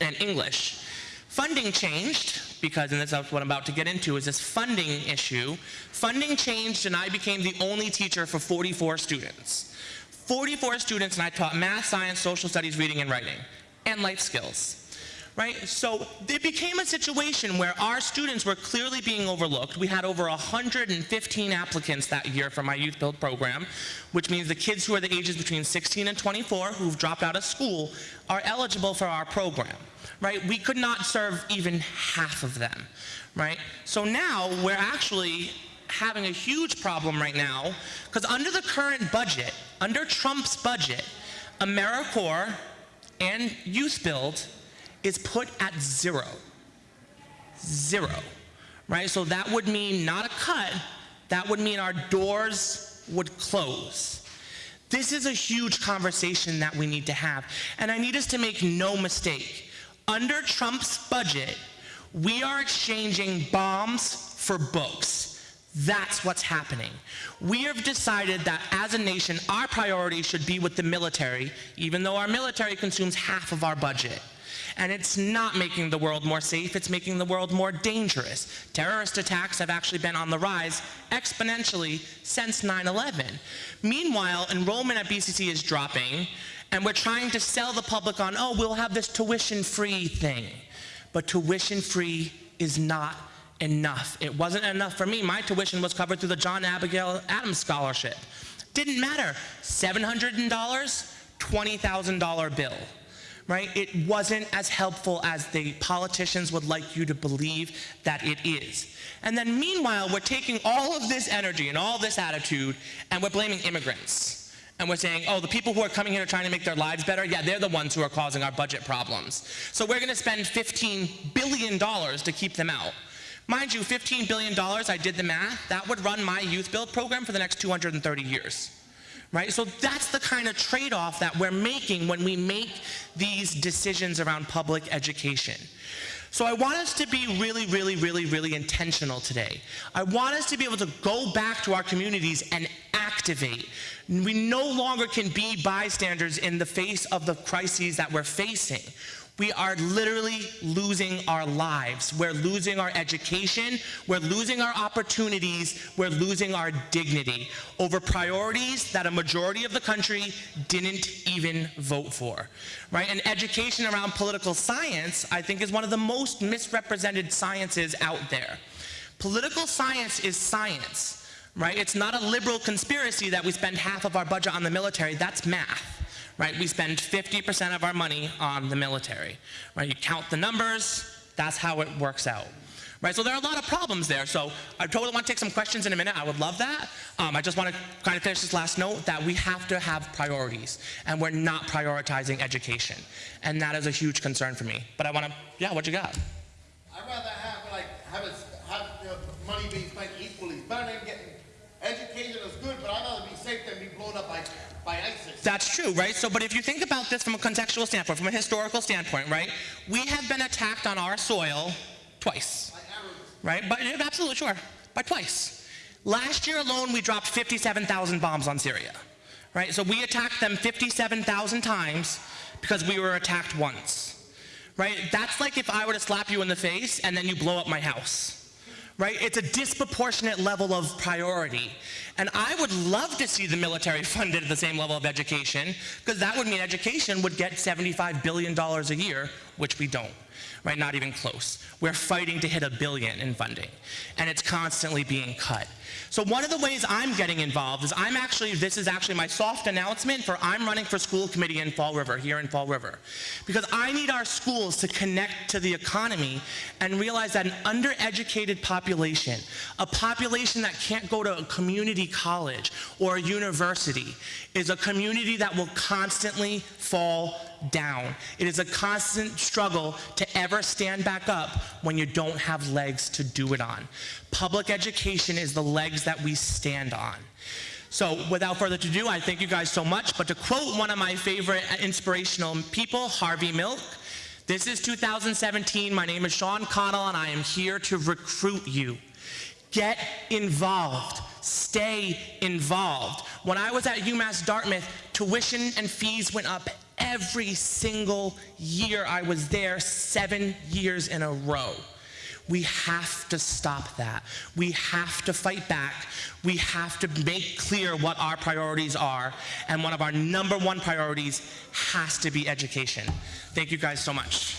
and English. Funding changed, because, and that's what I'm about to get into, is this funding issue. Funding changed and I became the only teacher for 44 students. 44 students and I taught math, science, social studies, reading and writing, and life skills right? So it became a situation where our students were clearly being overlooked. We had over 115 applicants that year for my YouthBuild program, which means the kids who are the ages between 16 and 24 who've dropped out of school are eligible for our program, right? We could not serve even half of them, right? So now we're actually having a huge problem right now because under the current budget, under Trump's budget, AmeriCorps and YouthBuild is put at zero. Zero, right? So that would mean not a cut, that would mean our doors would close. This is a huge conversation that we need to have. And I need us to make no mistake. Under Trump's budget, we are exchanging bombs for books. That's what's happening. We have decided that as a nation, our priority should be with the military, even though our military consumes half of our budget. And it's not making the world more safe, it's making the world more dangerous. Terrorist attacks have actually been on the rise exponentially since 9-11. Meanwhile, enrollment at BCC is dropping, and we're trying to sell the public on, oh, we'll have this tuition-free thing. But tuition-free is not enough. It wasn't enough for me. My tuition was covered through the John Abigail Adams Scholarship. Didn't matter. $700, $20,000 bill right? It wasn't as helpful as the politicians would like you to believe that it is. And then meanwhile, we're taking all of this energy and all this attitude and we're blaming immigrants. And we're saying, oh, the people who are coming here trying to make their lives better, yeah, they're the ones who are causing our budget problems. So we're gonna spend $15 billion to keep them out. Mind you, $15 billion, I did the math, that would run my YouthBuild program for the next 230 years right? So that's the kind of trade-off that we're making when we make these decisions around public education. So I want us to be really, really, really, really intentional today. I want us to be able to go back to our communities and activate. We no longer can be bystanders in the face of the crises that we're facing. We are literally losing our lives. We're losing our education. We're losing our opportunities. We're losing our dignity over priorities that a majority of the country didn't even vote for. Right? And education around political science, I think, is one of the most misrepresented sciences out there. Political science is science. Right? It's not a liberal conspiracy that we spend half of our budget on the military. That's math right? We spend 50% of our money on the military, right? You count the numbers, that's how it works out. Right, so there are a lot of problems there. So I totally want to take some questions in a minute. I would love that. Um, I just want to kind of finish this last note that we have to have priorities, and we're not prioritizing education, and that is a huge concern for me. But I want to, yeah, what you got? I'd rather have like have it have money being spent equally. Better than getting education is good, but I'd rather be safe than be blown up by by ISIS. That's true, right? So, but if you think about this from a contextual standpoint, from a historical standpoint, right? We have been attacked on our soil twice, right? But absolutely sure, by twice. Last year alone, we dropped 57,000 bombs on Syria, right? So we attacked them 57,000 times because we were attacked once, right? That's like if I were to slap you in the face and then you blow up my house right? It's a disproportionate level of priority. And I would love to see the military funded at the same level of education, because that would mean education would get $75 billion a year, which we don't, right? Not even close. We're fighting to hit a billion in funding, and it's constantly being cut. So one of the ways I'm getting involved is I'm actually, this is actually my soft announcement for I'm running for school committee in Fall River, here in Fall River. Because I need our schools to connect to the economy and realize that an undereducated population, a population that can't go to a community college or a university, is a community that will constantly fall down. It is a constant struggle to ever stand back up when you don't have legs to do it on. Public education is the legs that we stand on. So without further ado, I thank you guys so much. But to quote one of my favorite uh, inspirational people, Harvey Milk, this is 2017. My name is Sean Connell, and I am here to recruit you. Get involved. Stay involved. When I was at UMass Dartmouth, tuition and fees went up every single year I was there, seven years in a row. We have to stop that. We have to fight back. We have to make clear what our priorities are. And one of our number one priorities has to be education. Thank you guys so much.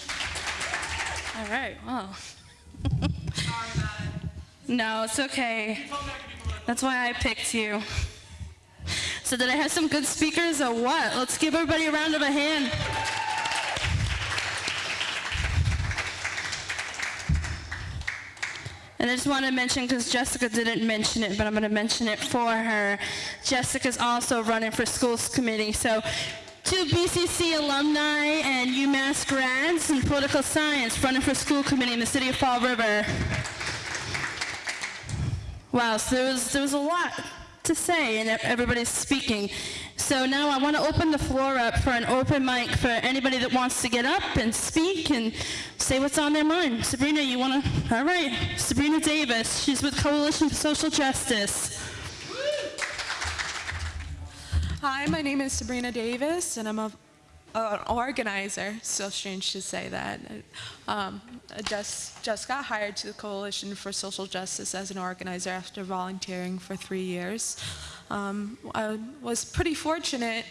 All right, wow. no, it's okay. That's why I picked you. So did I have some good speakers or what? Let's give everybody a round of a hand. And I just want to mention, because Jessica didn't mention it, but I'm going to mention it for her. Jessica's also running for schools committee. So two BCC alumni and UMass grads in political science running for school committee in the city of Fall River. Wow, so there was, there was a lot to say and everybody's speaking. So now I want to open the floor up for an open mic for anybody that wants to get up and speak and say what's on their mind. Sabrina, you want to? All right. Sabrina Davis. She's with Coalition for Social Justice. Hi, my name is Sabrina Davis, and I'm a, an organizer. So strange to say that. Um, I just just got hired to the Coalition for Social Justice as an organizer after volunteering for three years. Um, I was pretty fortunate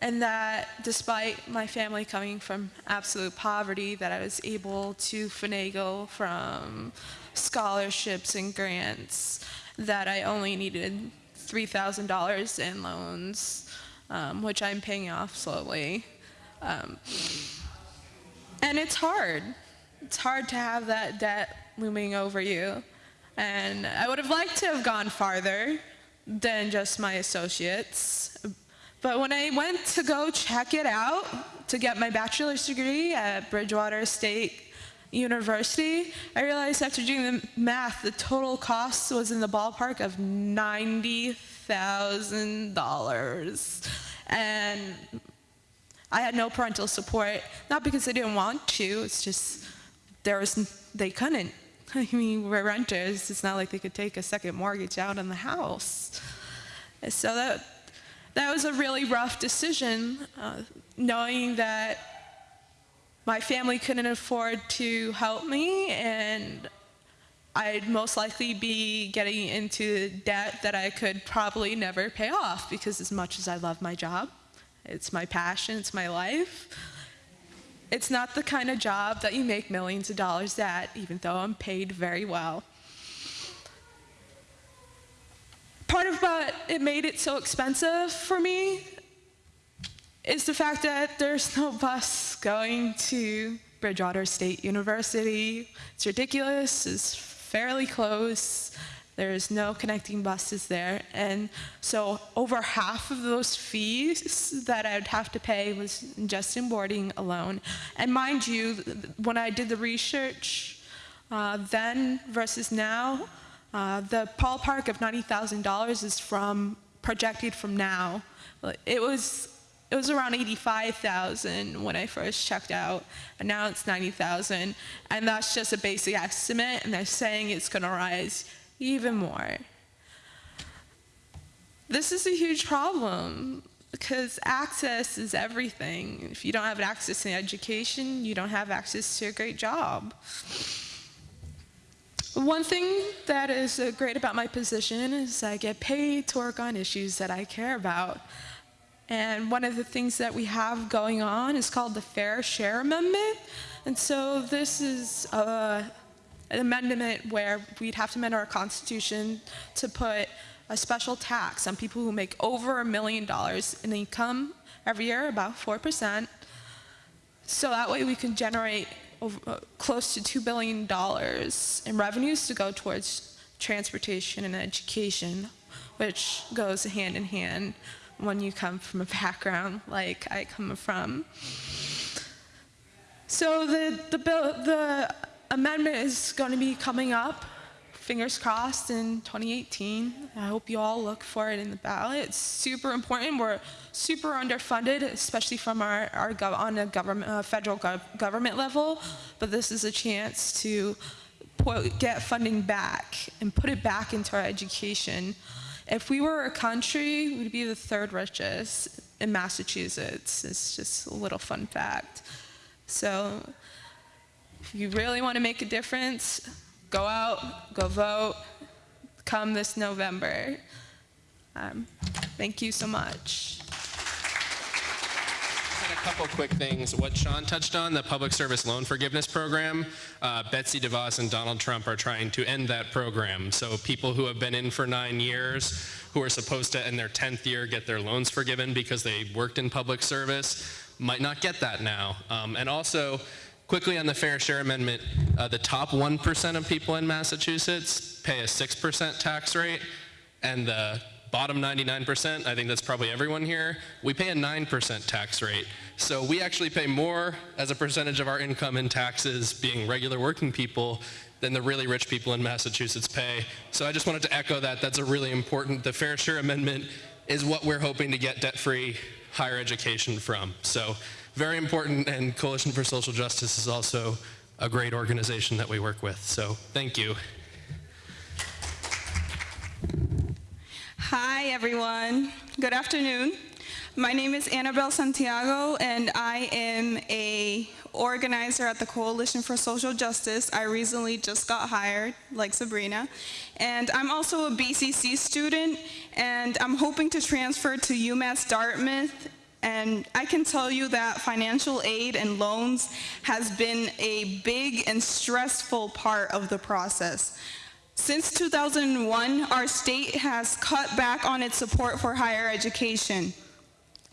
in that despite my family coming from absolute poverty, that I was able to finagle from scholarships and grants that I only needed $3,000 in loans, um, which I'm paying off slowly. Um, and it's hard. It's hard to have that debt looming over you. And I would have liked to have gone farther than just my associates. But when I went to go check it out to get my bachelor's degree at Bridgewater State University, I realized after doing the math, the total cost was in the ballpark of $90,000. And I had no parental support, not because I didn't want to, it's just there was, they couldn't. I mean, we're renters. It's not like they could take a second mortgage out on the house. So that, that was a really rough decision, uh, knowing that my family couldn't afford to help me and I'd most likely be getting into debt that I could probably never pay off because as much as I love my job, it's my passion, it's my life, it's not the kind of job that you make millions of dollars at, even though I'm paid very well. Part of what it made it so expensive for me is the fact that there's no bus going to Bridgewater State University. It's ridiculous. It's fairly close. There's no connecting buses there. And so over half of those fees that I'd have to pay was just in boarding alone. And mind you, when I did the research uh, then versus now, uh, the ballpark of $90,000 is from projected from now. It was it was around 85,000 when I first checked out, and now it's 90,000, and that's just a basic estimate, and they're saying it's going to rise even more. This is a huge problem because access is everything. If you don't have access to education, you don't have access to a great job. One thing that is uh, great about my position is I get paid to work on issues that I care about. And one of the things that we have going on is called the Fair Share Amendment. And so this is uh, an amendment where we'd have to amend our constitution to put a special tax on people who make over a million dollars in income every year, about 4%. So that way we can generate over, uh, close to $2 billion in revenues to go towards transportation and education, which goes hand in hand when you come from a background like I come from. So the, the, bill, the amendment is going to be coming up, fingers crossed, in 2018. I hope you all look for it in the ballot. It's super important. We're super underfunded, especially from our, our on a government, uh, federal gov- government level, but this is a chance to get funding back and put it back into our education. If we were a country, we'd be the third richest in Massachusetts. It's just a little fun fact. So if you really want to make a difference, go out, go vote, come this November. Um, thank you so much. Couple quick things. What Sean touched on, the Public Service Loan Forgiveness Program, uh, Betsy DeVos and Donald Trump are trying to end that program. So people who have been in for nine years, who are supposed to, in their 10th year, get their loans forgiven because they worked in public service, might not get that now. Um, and also, quickly on the Fair Share Amendment, uh, the top 1% of people in Massachusetts pay a 6% tax rate, and the bottom 99%, I think that's probably everyone here, we pay a 9% tax rate. So we actually pay more as a percentage of our income in taxes being regular working people than the really rich people in Massachusetts pay. So I just wanted to echo that. That's a really important, the Fair Share Amendment is what we're hoping to get debt-free higher education from. So very important, and Coalition for Social Justice is also a great organization that we work with. So thank you. Hi, everyone. Good afternoon. My name is Annabelle Santiago, and I am a organizer at the Coalition for Social Justice. I recently just got hired, like Sabrina. And I'm also a BCC student, and I'm hoping to transfer to UMass Dartmouth. And I can tell you that financial aid and loans has been a big and stressful part of the process. Since 2001, our state has cut back on its support for higher education.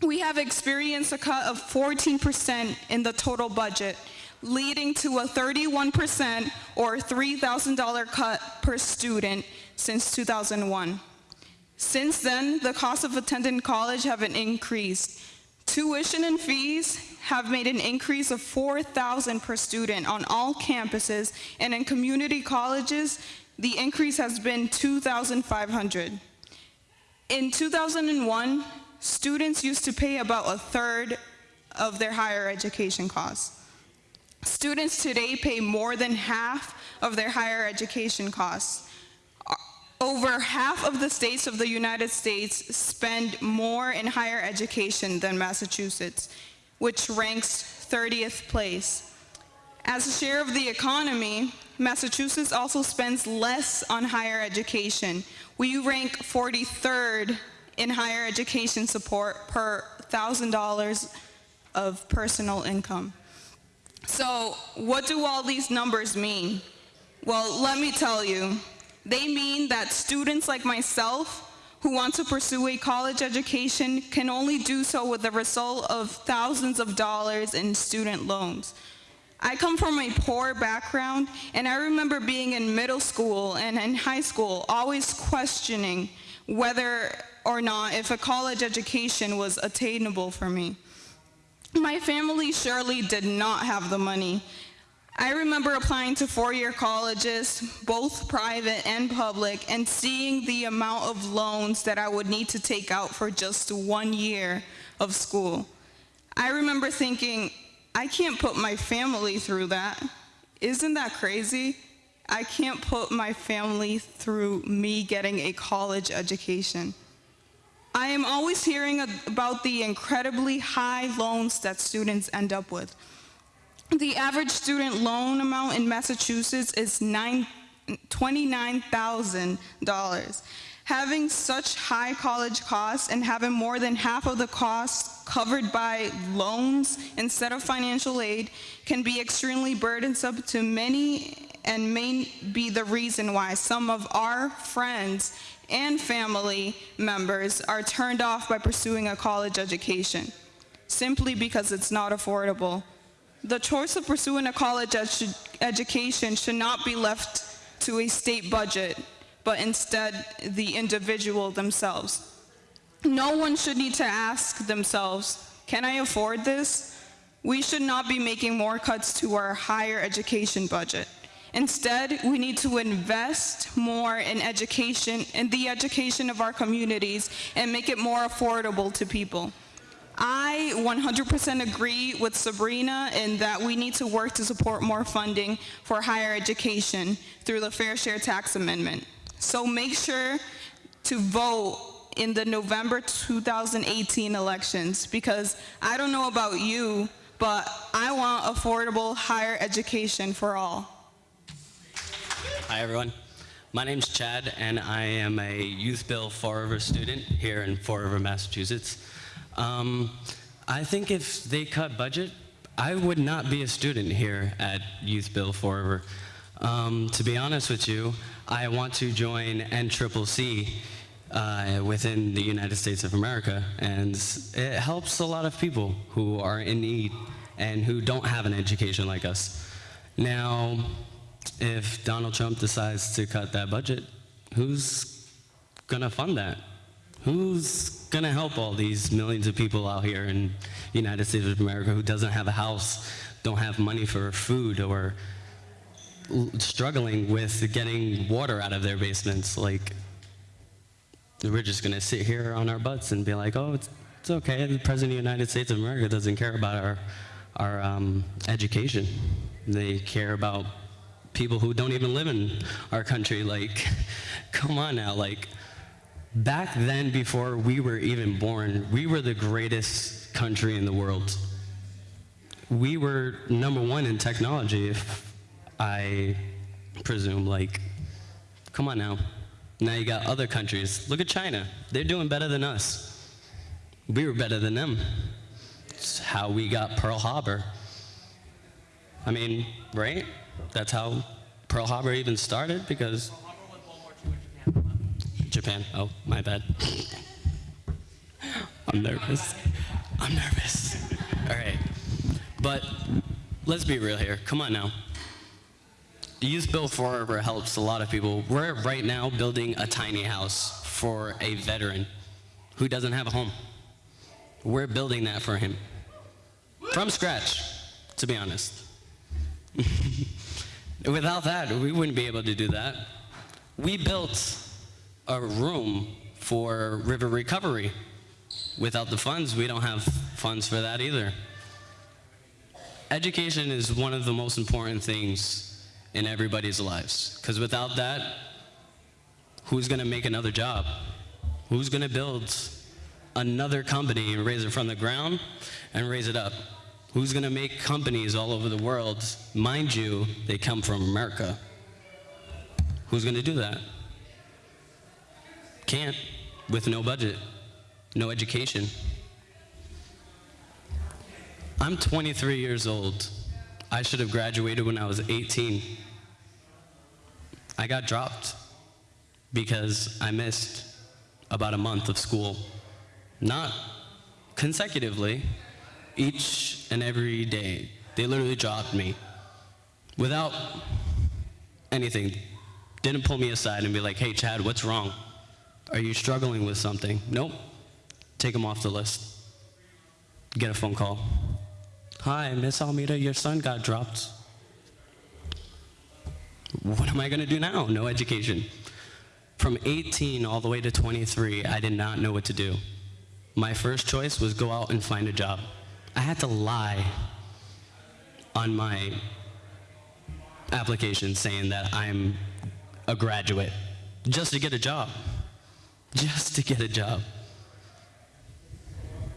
We have experienced a cut of 14% in the total budget, leading to a 31% or $3,000 cut per student since 2001. Since then, the cost of attending college have increased. Tuition and fees have made an increase of 4,000 per student on all campuses, and in community colleges, the increase has been 2,500. In 2001, students used to pay about a third of their higher education costs. Students today pay more than half of their higher education costs. Over half of the states of the United States spend more in higher education than Massachusetts, which ranks 30th place. As a share of the economy, Massachusetts also spends less on higher education. We rank 43rd in higher education support per $1,000 of personal income. So what do all these numbers mean? Well, let me tell you. They mean that students like myself who want to pursue a college education can only do so with the result of thousands of dollars in student loans. I come from a poor background, and I remember being in middle school and in high school always questioning whether or not if a college education was attainable for me. My family surely did not have the money. I remember applying to four-year colleges, both private and public, and seeing the amount of loans that I would need to take out for just one year of school. I remember thinking, I can't put my family through that. Isn't that crazy? I can't put my family through me getting a college education. I am always hearing about the incredibly high loans that students end up with. The average student loan amount in Massachusetts is nine- $29,000. Having such high college costs and having more than half of the costs covered by loans instead of financial aid can be extremely burdensome to many and may be the reason why some of our friends and family members are turned off by pursuing a college education, simply because it's not affordable. The choice of pursuing a college edu- education should not be left to a state budget, but instead the individual themselves. No one should need to ask themselves, can I afford this? We should not be making more cuts to our higher education budget. Instead, we need to invest more in education, in the education of our communities, and make it more affordable to people. I 100% agree with Sabrina in that we need to work to support more funding for higher education through the Fair Share Tax Amendment. So make sure to vote in the November 2018 elections because I don't know about you, but I want affordable higher education for all. Hi, everyone. My name's Chad, and I am a YouthBuild Fall River student here in Fall River, Massachusetts. Um, I think if they cut budget, I would not be a student here at YouthBuild Fall River. Um, to be honest with you, I want to join NCCC uh, within the United States of America, and it helps a lot of people who are in need and who don't have an education like us. Now, if Donald Trump decides to cut that budget, who's gonna fund that? Who's gonna help all these millions of people out here in the United States of America who doesn't have a house, don't have money for food, or struggling with getting water out of their basements? Like, we're just gonna sit here on our butts and be like, oh, it's, it's okay. The President of the United States of America doesn't care about our, our um, education. They care about people who don't even live in our country. Like, come on now. Like, back then, before we were even born, we were the greatest country in the world. We were number one in technology, if I presume. Like, come on now. Now you got other countries. Look at China. They're doing better than us. We were better than them. It's how we got Pearl Harbor. I mean, right? That's how Pearl Harbor even started because. Japan. Oh, my bad. I'm nervous. I'm nervous. All right. But let's be real here. Come on now. YouthBuild Forever helps a lot of people. We're right now building a tiny house for a veteran who doesn't have a home. We're building that for him. From scratch, to be honest. Without that, we wouldn't be able to do that. We built a room for river recovery. Without the funds, we don't have funds for that either. Education is one of the most important things in everybody's lives, because without that, who's going to make another job? Who's going to build another company and raise it from the ground and raise it up? Who's going to make companies all over the world? Mind you, they come from America. Who's going to do that? Can't, with no budget, no education. I'm 23 years old. I should have graduated when I was 18. I got dropped because I missed about a month of school. Not consecutively, each and every day. They literally dropped me without anything. Didn't pull me aside and be like, hey, Chad, what's wrong? Are you struggling with something? Nope. Take them off the list. Get a phone call. Hi, Miss Almeida, your son got dropped. What am I going to do now? No education. From 18 all the way to 23, I did not know what to do. My first choice was go out and find a job. I had to lie on my application saying that I'm a graduate just to get a job. Just to get a job.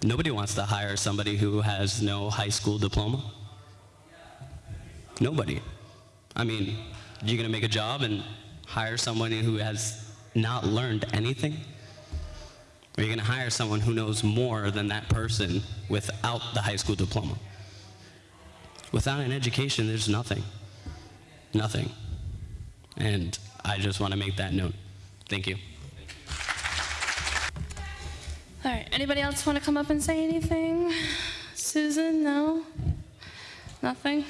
Nobody wants to hire somebody who has no high school diploma. Nobody. I mean, you're going to make a job and hire someone who has not learned anything? Or are you going to hire someone who knows more than that person without the high school diploma? Without an education, there's nothing. Nothing. And I just want to make that note. Thank you. All right, anybody else want to come up and say anything? Susan, no? Nothing?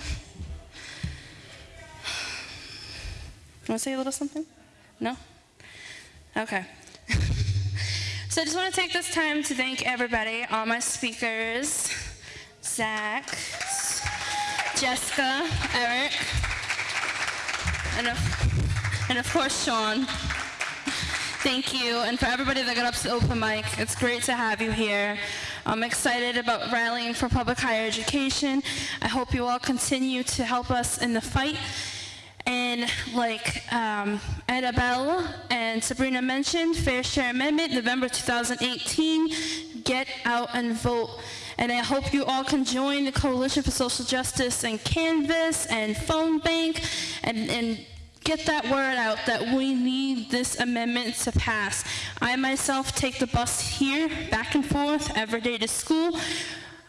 Want to say a little something? No? Okay. so I just want to take this time to thank everybody, all my speakers, Zach, Jessica, Eric, and of, and of course Sean. Thank you, and for everybody that got up to the open mic, it's great to have you here. I'm excited about rallying for public higher education. I hope you all continue to help us in the fight. And like um, Annabelle and Sabrina mentioned, Fair Share Amendment, November 2018, get out and vote. And I hope you all can join the Coalition for Social Justice and Canvass and Phone Bank and, and get that word out that we need this amendment to pass. I myself take the bus here, back and forth, every day to school.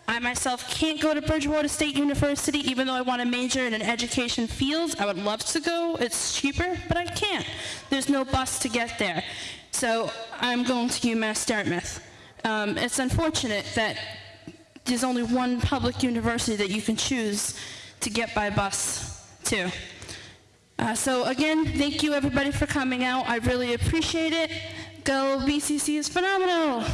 I myself can't go to Bridgewater State University even though I want to major in an education field. I would love to go. It's cheaper, but I can't. There's no bus to get there. So I'm going to UMass Dartmouth. Um, it's unfortunate that there's only one public university that you can choose to get by bus to. Uh, so again, thank you everybody for coming out. I really appreciate it. Go BCC is phenomenal.